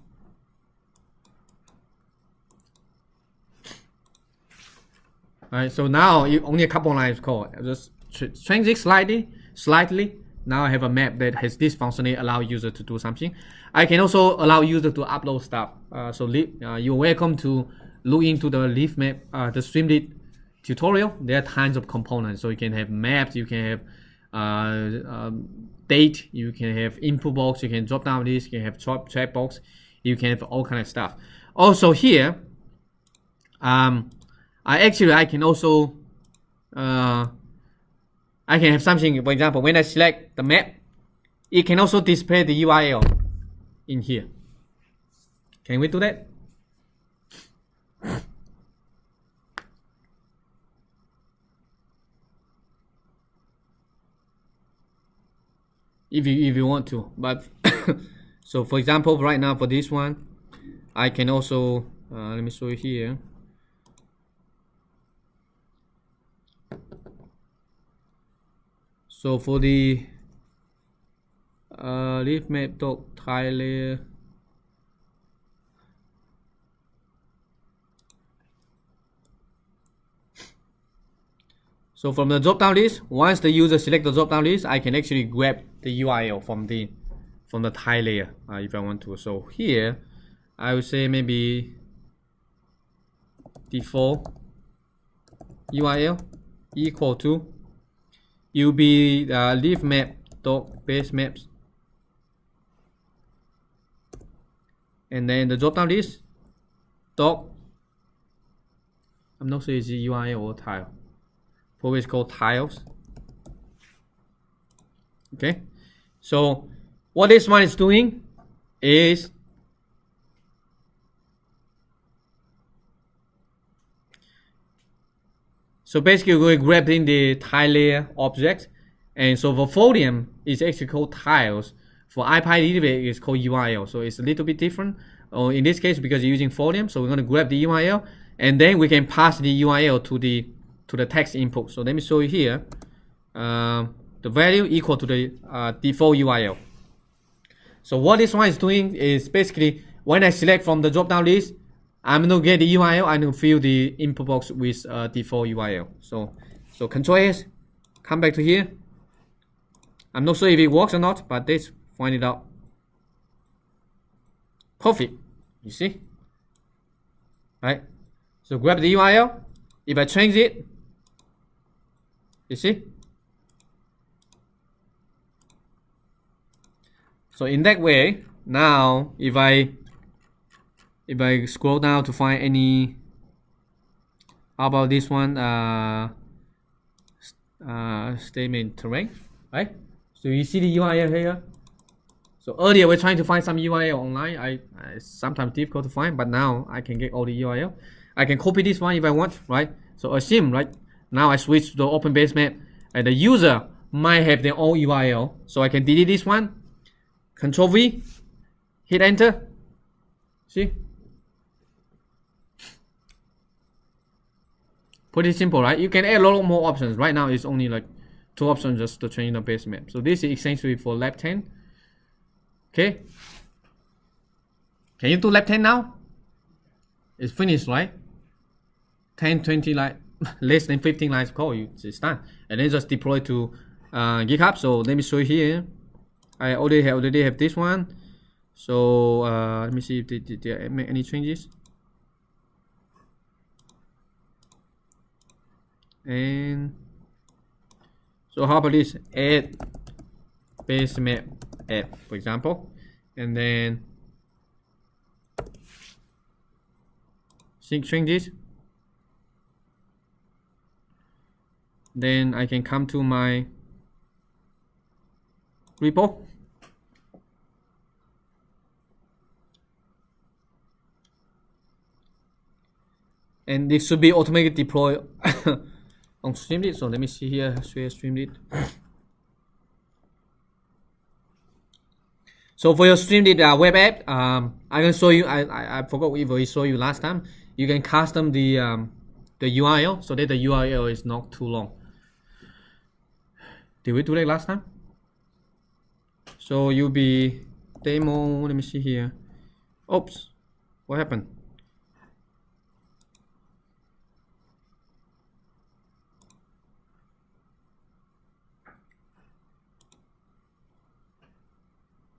Alright, so now you only a couple lines code. Just change it slightly, slightly, now I have a map that has this functionality allow user to do something. I can also allow user to upload stuff. Uh, so uh, you're welcome to look into the leafmap, uh, the Streamlit tutorial. There are tons of components. So you can have maps, you can have uh, um, date, you can have input box, you can drop down this, you can have chat, chat box, you can have all kind of stuff. Also here, um, I actually I can also uh, I can have something, for example, when I select the map, it can also display the URL in here. Can we do that? If you if you want to but so for example right now for this one I can also uh, let me show you here So for the uh, leafmap dot tile layer. So from the drop-down list, once the user select the drop-down list, I can actually grab the URL from the from the tile layer uh, if I want to. So here, I would say maybe default URL equal to UB uh, leafmap dot base maps. And then the drop down list dot I'm not sure it's or tile. Probably it's called tiles. Okay so what this one is doing is So basically we're grabbing the tile layer object. And so for Folium, it's actually called tiles. For IPyDB, it's called URL. So it's a little bit different. Or in this case, because you're using Folium, so we're going to grab the URL. And then we can pass the URL to the to the text input. So let me show you here. Uh, the value equal to the uh, default URL. So what this one is doing is basically when I select from the drop down list, I'm gonna get the URL. Gonna fill the input box with uh, default URL. So, so Control S, come back to here. I'm not sure if it works or not, but let's find it out. Perfect. You see? Right. So grab the URL. If I change it, you see? So in that way, now if I if I scroll down to find any how about this one uh, uh, Stamen terrain right? So you see the URL here? So earlier we're trying to find some URL online. I, I sometimes difficult to find but now I can get all the URL I can copy this one if I want right? So assume right now I switch to the open base map and the user might have their own URL so I can delete this one control V. Hit enter. See? Pretty simple right? You can add a lot more options. Right now it's only like two options just to change the base map. So this is essentially for lab 10 okay. Can you do lab 10 now? It's finished right? 10 20 like less than 15 lines code you it's done. And then just deploy to uh, github. So let me show you here i already have already have this one. So uh, let me see if they, did they make any changes. And so how about this? Add base map for example. And then sync changes. Then I can come to my repo and this should be automatically deployed on Streamlit. So let me see here, share Streamlit. So for your Streamlit uh, web app, um, I can show you. I, I, I forgot if saw you last time. You can custom the um, the URL so that the URL is not too long. Did we do that last time? So you'll be demo. Let me see here. Oops, what happened?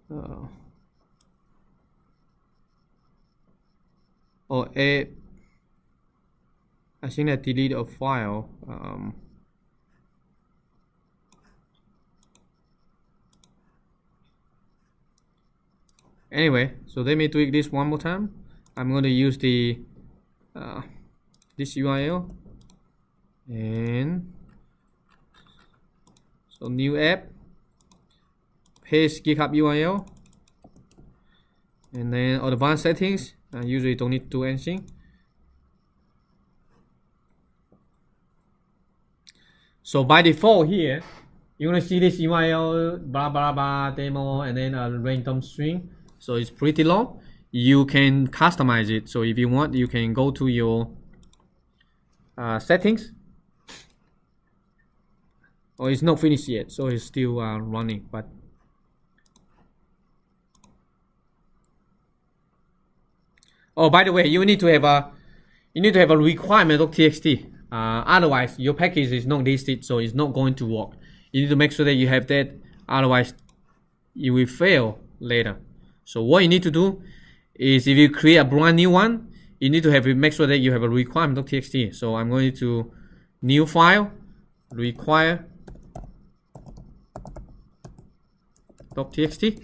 Uh, oh, a. I think I delete a file. Um, anyway, so let me tweak this one more time. I'm going to use the uh, this URL and so new app paste GitHub URL and then advanced settings. I usually don't need to do anything. So by default here you're gonna see this URL blah blah blah demo and then a random string. So it's pretty long. You can customize it. So if you want you can go to your uh, settings. Oh it's not finished yet so it's still uh, running but Oh, by the way, you need to have a you need to have a requirement of txt. Uh, otherwise, your package is not listed, so it's not going to work. You need to make sure that you have that. Otherwise, you will fail later. So what you need to do is if you create a brand new one, you need to have make sure that you have a requirement of txt. So I'm going to new file require .txt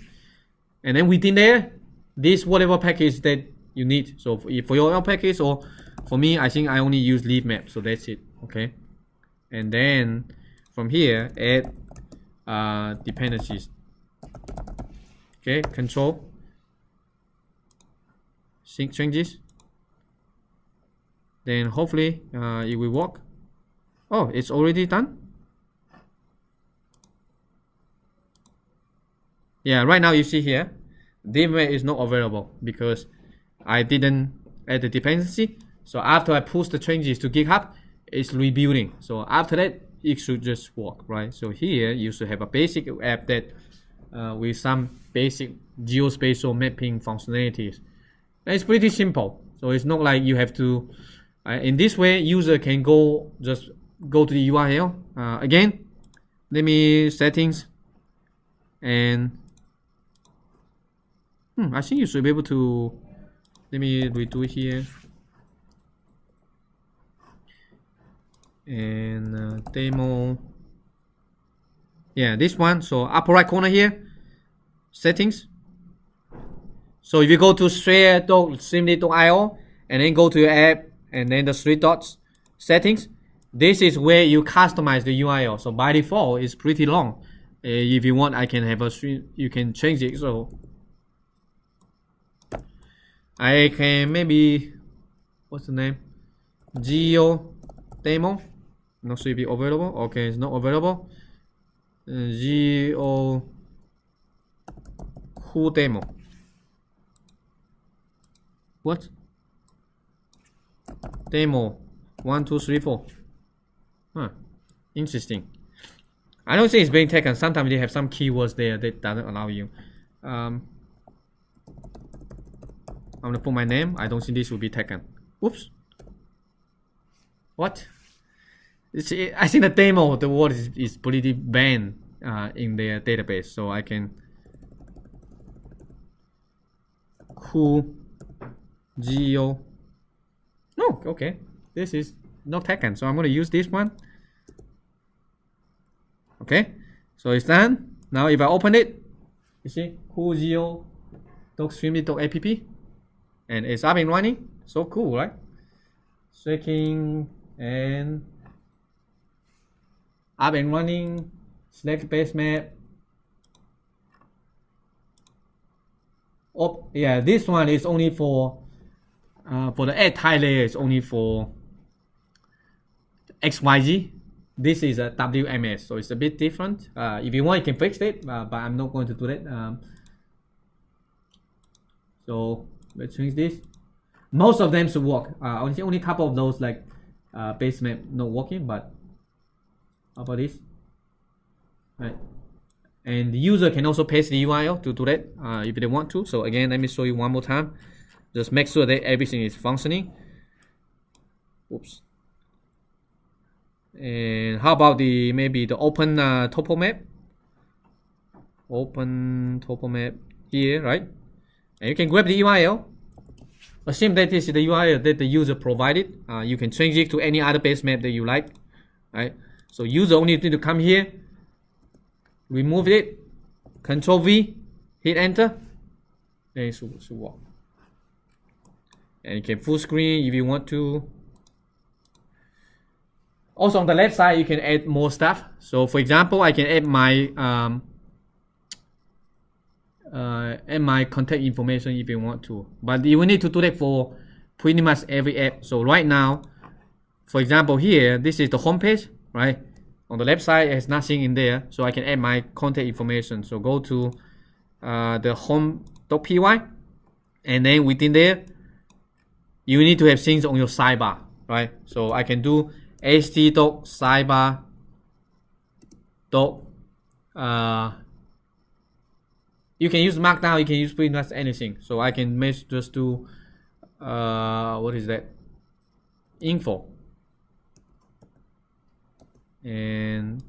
and then within there this whatever package that you need. So for, your own package or for me, I think I only use leafmap. So that's it. Okay. And then from here, add uh, dependencies. Okay, control sync changes. Then hopefully uh, it will work. Oh, it's already done. Yeah, right now you see here, DMA is not available because I didn't add the dependency. So after I push the changes to GitHub, it's rebuilding. So after that, it should just work, right? So here you should have a basic app that uh, with some basic geospatial mapping functionalities. And it's pretty simple. So it's not like you have to. Uh, in this way, user can go just go to the URL. Uh, again, let me settings and hmm, I think you should be able to let me redo here and uh, demo yeah this one so upper right corner here settings So if you go to share.streamlit.io and then go to your app and then the three dots settings, this is where you customize the URL. So by default, it's pretty long. Uh, if you want, I can have a stream. You can change it. So I can maybe what's the name? Geo demo. Not sure if it's available. Okay, it's not available. Uh, Geo who demo. What? Demo one, two, three, four. Huh. Interesting. I don't think it's being taken. Sometimes they have some keywords there that doesn't allow you. Um, I'm gonna put my name. I don't think this will be taken. Whoops. What? It's, I think the demo, the word is, is pretty banned uh, in their database, so I can who geo. No, okay. This is not taken, so I'm gonna use this one. Okay, so it's done. Now if I open it, you see cool geo app and it's up and running. So cool, right? Shaking and up and running. Select base map. Oh yeah, this one is only for uh, for the add type layer. It's only for XYZ. This is a WMS, so it's a bit different. Uh, if you want, you can fix it, uh, but I'm not going to do that. Um, so let's change this. Most of them should work. Uh, only only a couple of those like uh, base map not working, but how about this? Right. And the user can also paste the URL to do that uh, if they want to. So again, let me show you one more time. Just make sure that everything is functioning. Oops. And how about the maybe the open uh, topo map? Open topo map here, right? And you can grab the URL. Assume that is the URL that the user provided. Uh, you can change it to any other base map that you like, right? So user only need to come here, remove it, Control V, hit enter, then it should, should work. And you can full screen if you want to. Also on the left side, you can add more stuff. So for example, I can add my um, uh, add my contact information if you want to. But you will need to do that for pretty much every app. So right now, for example here, this is the home page, right? On the left side, it has nothing in there. So I can add my contact information. So go to uh, the home.py and then within there, you need to have things on your sidebar, right? So I can do st.sidebar dot uh you can use markdown you can use pretty much anything. So i can just do uh what is that? Info. And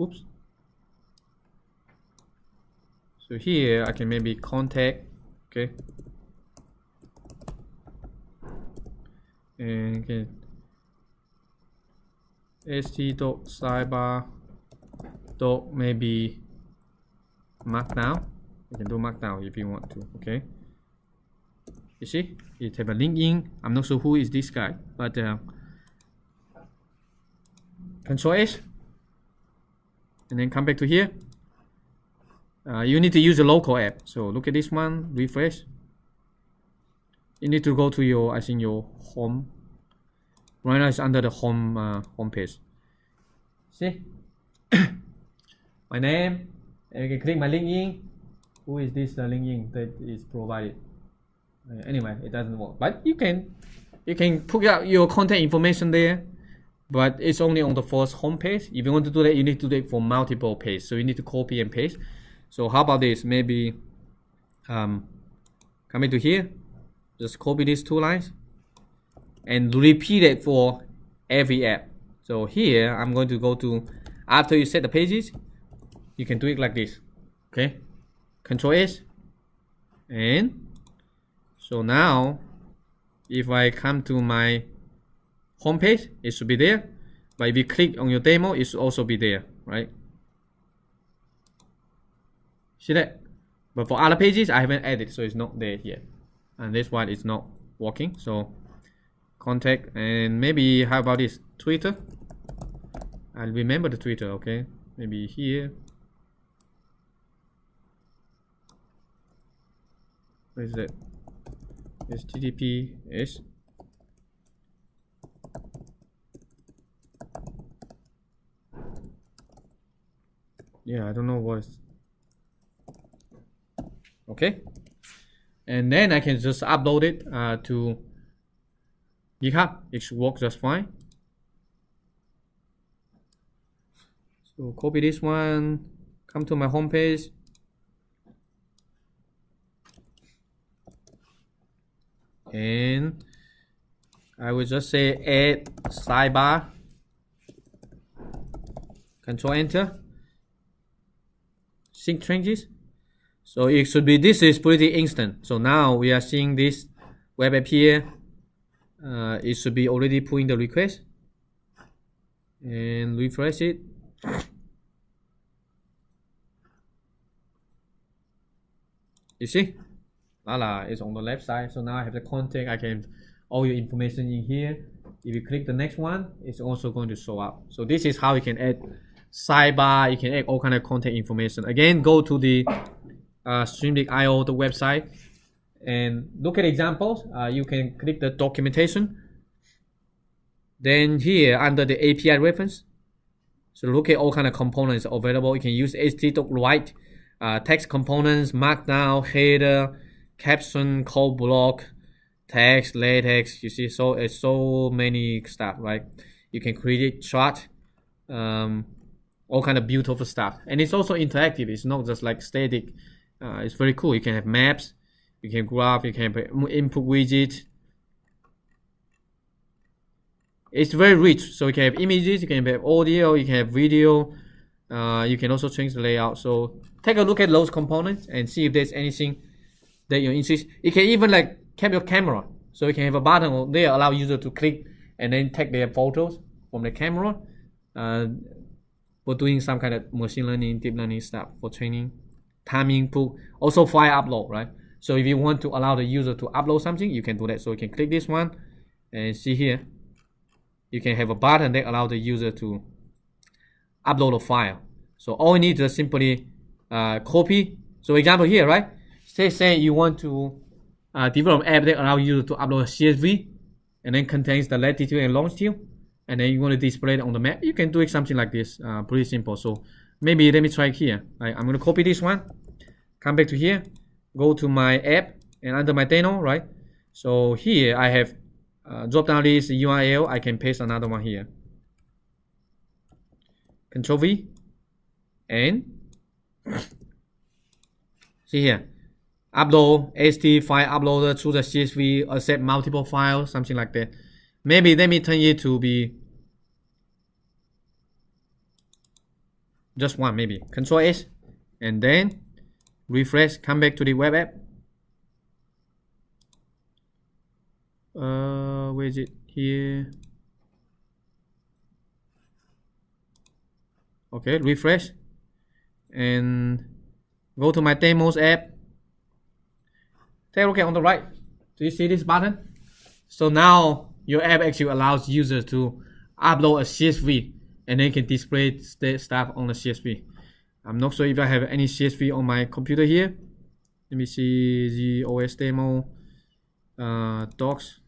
oops. So here i can maybe contact okay. And okay st dot sidebar dot maybe markdown you can do markdown if you want to okay? You see? It have a link in. I'm not sure who is this guy but uh, control s and then come back to here. Uh, you need to use a local app. So look at this one refresh. You need to go to your i think your home. Right now it's under the home uh, home page. See? My name and you can click my LinkedIn who is this uh, LinkedIn that is provided? Uh, anyway it doesn't work. But you can you can put out your contact information there but it's only on the first home page. If you want to do that you need to do it for multiple pages. So you need to copy and paste. So how about this? Maybe um, coming to here just copy these two lines and repeat it for every app. So here I'm going to go to after you set the pages, you can do it like this. Okay, Control S, and so now if I come to my home page, it should be there. But if you click on your demo, it should also be there, right? See that? But for other pages, I haven't added, so it's not there yet. And this one is not working. So contact and maybe how about this Twitter? I'll remember the Twitter. Okay, maybe here. Where is that? HTTPS. Yeah, I don't know what is. Okay, and then I can just upload it uh, to GitHub. It should work just fine. So copy this one, come to my home page. And I will just say add sidebar. Control enter. Sync changes. So it should be, this is pretty instant. So now we are seeing this web app here. Uh, it should be already pulling the request. And refresh it. You see? Voila, it's on the left side. So now I have the contact. I can all your information in here. If you click the next one, it's also going to show up. So this is how you can add sidebar. You can add all kind of contact information. Again, go to the uh, Streamlit.io, the website, and look at examples. Uh, you can click the documentation. Then here under the API reference, so look at all kind of components available. You can use htdoc uh, text components, markdown, header, caption, code block, text, latex. You see, so it's so many stuff, right? You can create chart, um, all kind of beautiful stuff, and it's also interactive. It's not just like static. Uh, it's very cool. You can have maps, you can graph, you can input widget. It's very rich. So you can have images, you can have audio, you can have video. Uh, you can also change the layout. So take a look at those components and see if there's anything that you're interested. You can even like cap your camera. So you can have a button there allow user to click and then take their photos from the camera. Uh, for doing some kind of machine learning, deep learning stuff for training, time input, also file upload, right? So if you want to allow the user to upload something, you can do that. So you can click this one and see here, you can have a button that allow the user to upload a file. So all you need is simply uh, copy. So example here, right? Say, say you want to uh, develop an app that allow you to upload a CSV and then contains the latitude and longitude and then you want to display it on the map, you can do it something like this, uh, pretty simple. So maybe let me try here. Right, I'm going to copy this one, come back to here, go to my app and under my demo, right? So here I have uh, drop down list URL, I can paste another one here. Control V and see here upload HT file uploader to the CSV, accept multiple files, something like that. Maybe let me turn it to be just one, maybe. Control S, and then refresh, come back to the web app. Uh, where is it? Here. Okay, refresh, and go to my demos app Take a look at on the right. Do you see this button? So now your app actually allows users to upload a CSV and then can display stuff on the CSV. I'm not sure if I have any CSV on my computer here. Let me see the OS demo, uh, docs,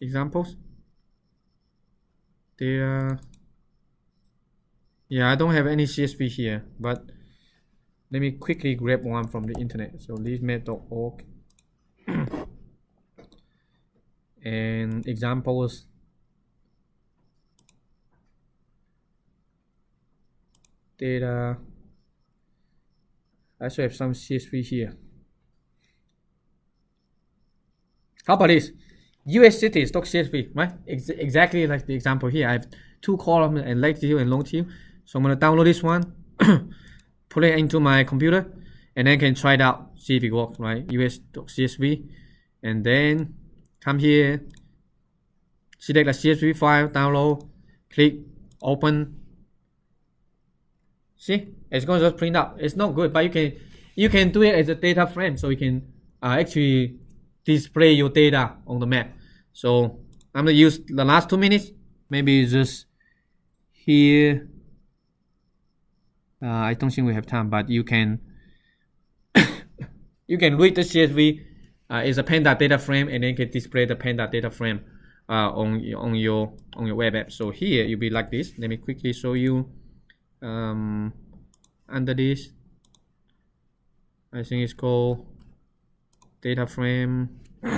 examples, There, Yeah, I don't have any CSV here, but let me quickly grab one from the internet. So leafmap.org and examples. Data. I also have some CSV here. How about this? US cities dot CSV, right? Ex exactly like the example here. I have two columns and latitude and longitude. So I'm gonna download this one. put it into my computer and then can try it out see if it works right us.csv and then come here select the csv file download click open see It's going to just print out. It's not good, but you can you can do it as a data frame, so you can uh, actually display your data on the map. So I'm gonna use the last two minutes. Maybe just here. Uh, I don't think we have time, but you can you can read the CSV uh, a Panda data frame, and then can display the Panda data frame uh, on on your on your web app. So here you'll be like this. Let me quickly show you um, under this. I think it's called data frame.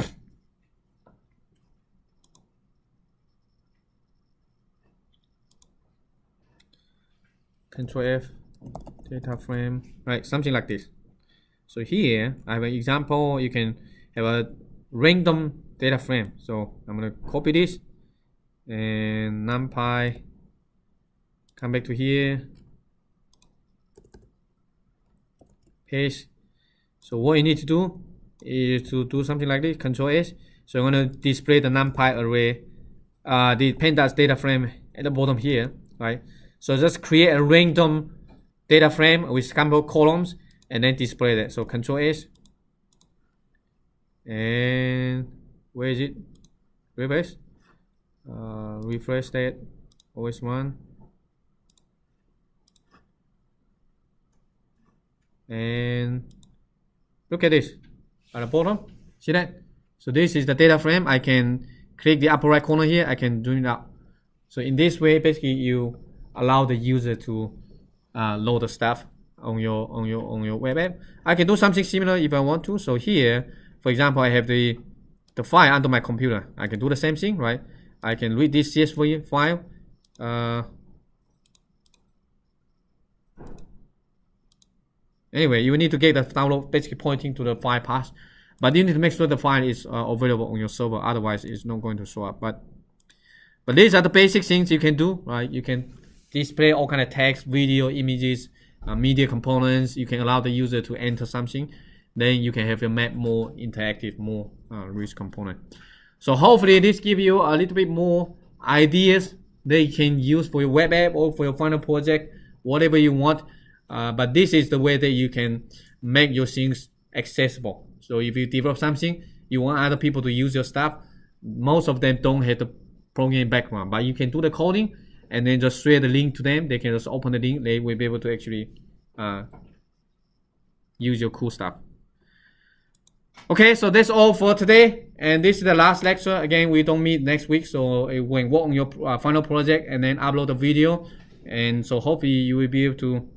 Control F, data frame, right? Something like this. So here I have an example. You can have a random data frame. So I'm gonna copy this and numpy. Come back to here. Paste. So what you need to do is to do something like this. Control S. So I'm gonna display the numpy array, uh, the pandas data frame at the bottom here, right? So just create a random data frame with couple columns and then display that. So Control S. And where is it? Reverse. Uh, refresh that. OS one. And look at this at the bottom. See that? So this is the data frame. I can click the upper right corner here. I can zoom it out. So in this way, basically you allow the user to uh, load the stuff on your on your on your web app. I can do something similar if I want to. So here, for example, I have the the file under my computer. I can do the same thing, right? I can read this CSV file. Uh, anyway, you need to get the download basically pointing to the file path, but you need to make sure the file is uh, available on your server. Otherwise, it's not going to show up. But but these are the basic things you can do, right? You can display all kind of text, video, images, uh, media components. You can allow the user to enter something. Then you can have your map more interactive, more uh, rich component. So hopefully this give you a little bit more ideas that you can use for your web app or for your final project, whatever you want. Uh, but this is the way that you can make your things accessible. So if you develop something, you want other people to use your stuff. Most of them don't have the programming background, but you can do the coding and then just share the link to them. They can just open the link. They will be able to actually uh, use your cool stuff. Okay, so that's all for today. And this is the last lecture. Again, we don't meet next week. So uh, when work on your uh, final project and then upload the video. And so hopefully you will be able to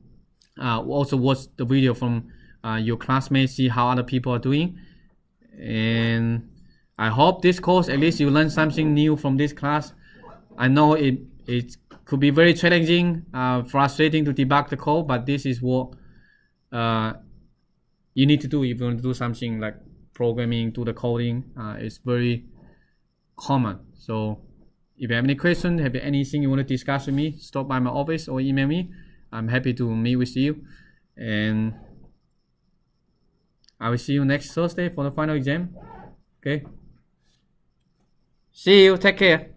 uh, also watch the video from uh, your classmates, see how other people are doing. And I hope this course, at least you learn something new from this class. I know it, it could be very challenging, uh, frustrating to debug the code, but this is what uh, you need to do if you want to do something like programming, do the coding. Uh, it's very common. So if you have any questions, have anything you want to discuss with me, stop by my office or email me. I'm happy to meet with you. And I will see you next Thursday for the final exam. Okay. See you. Take care.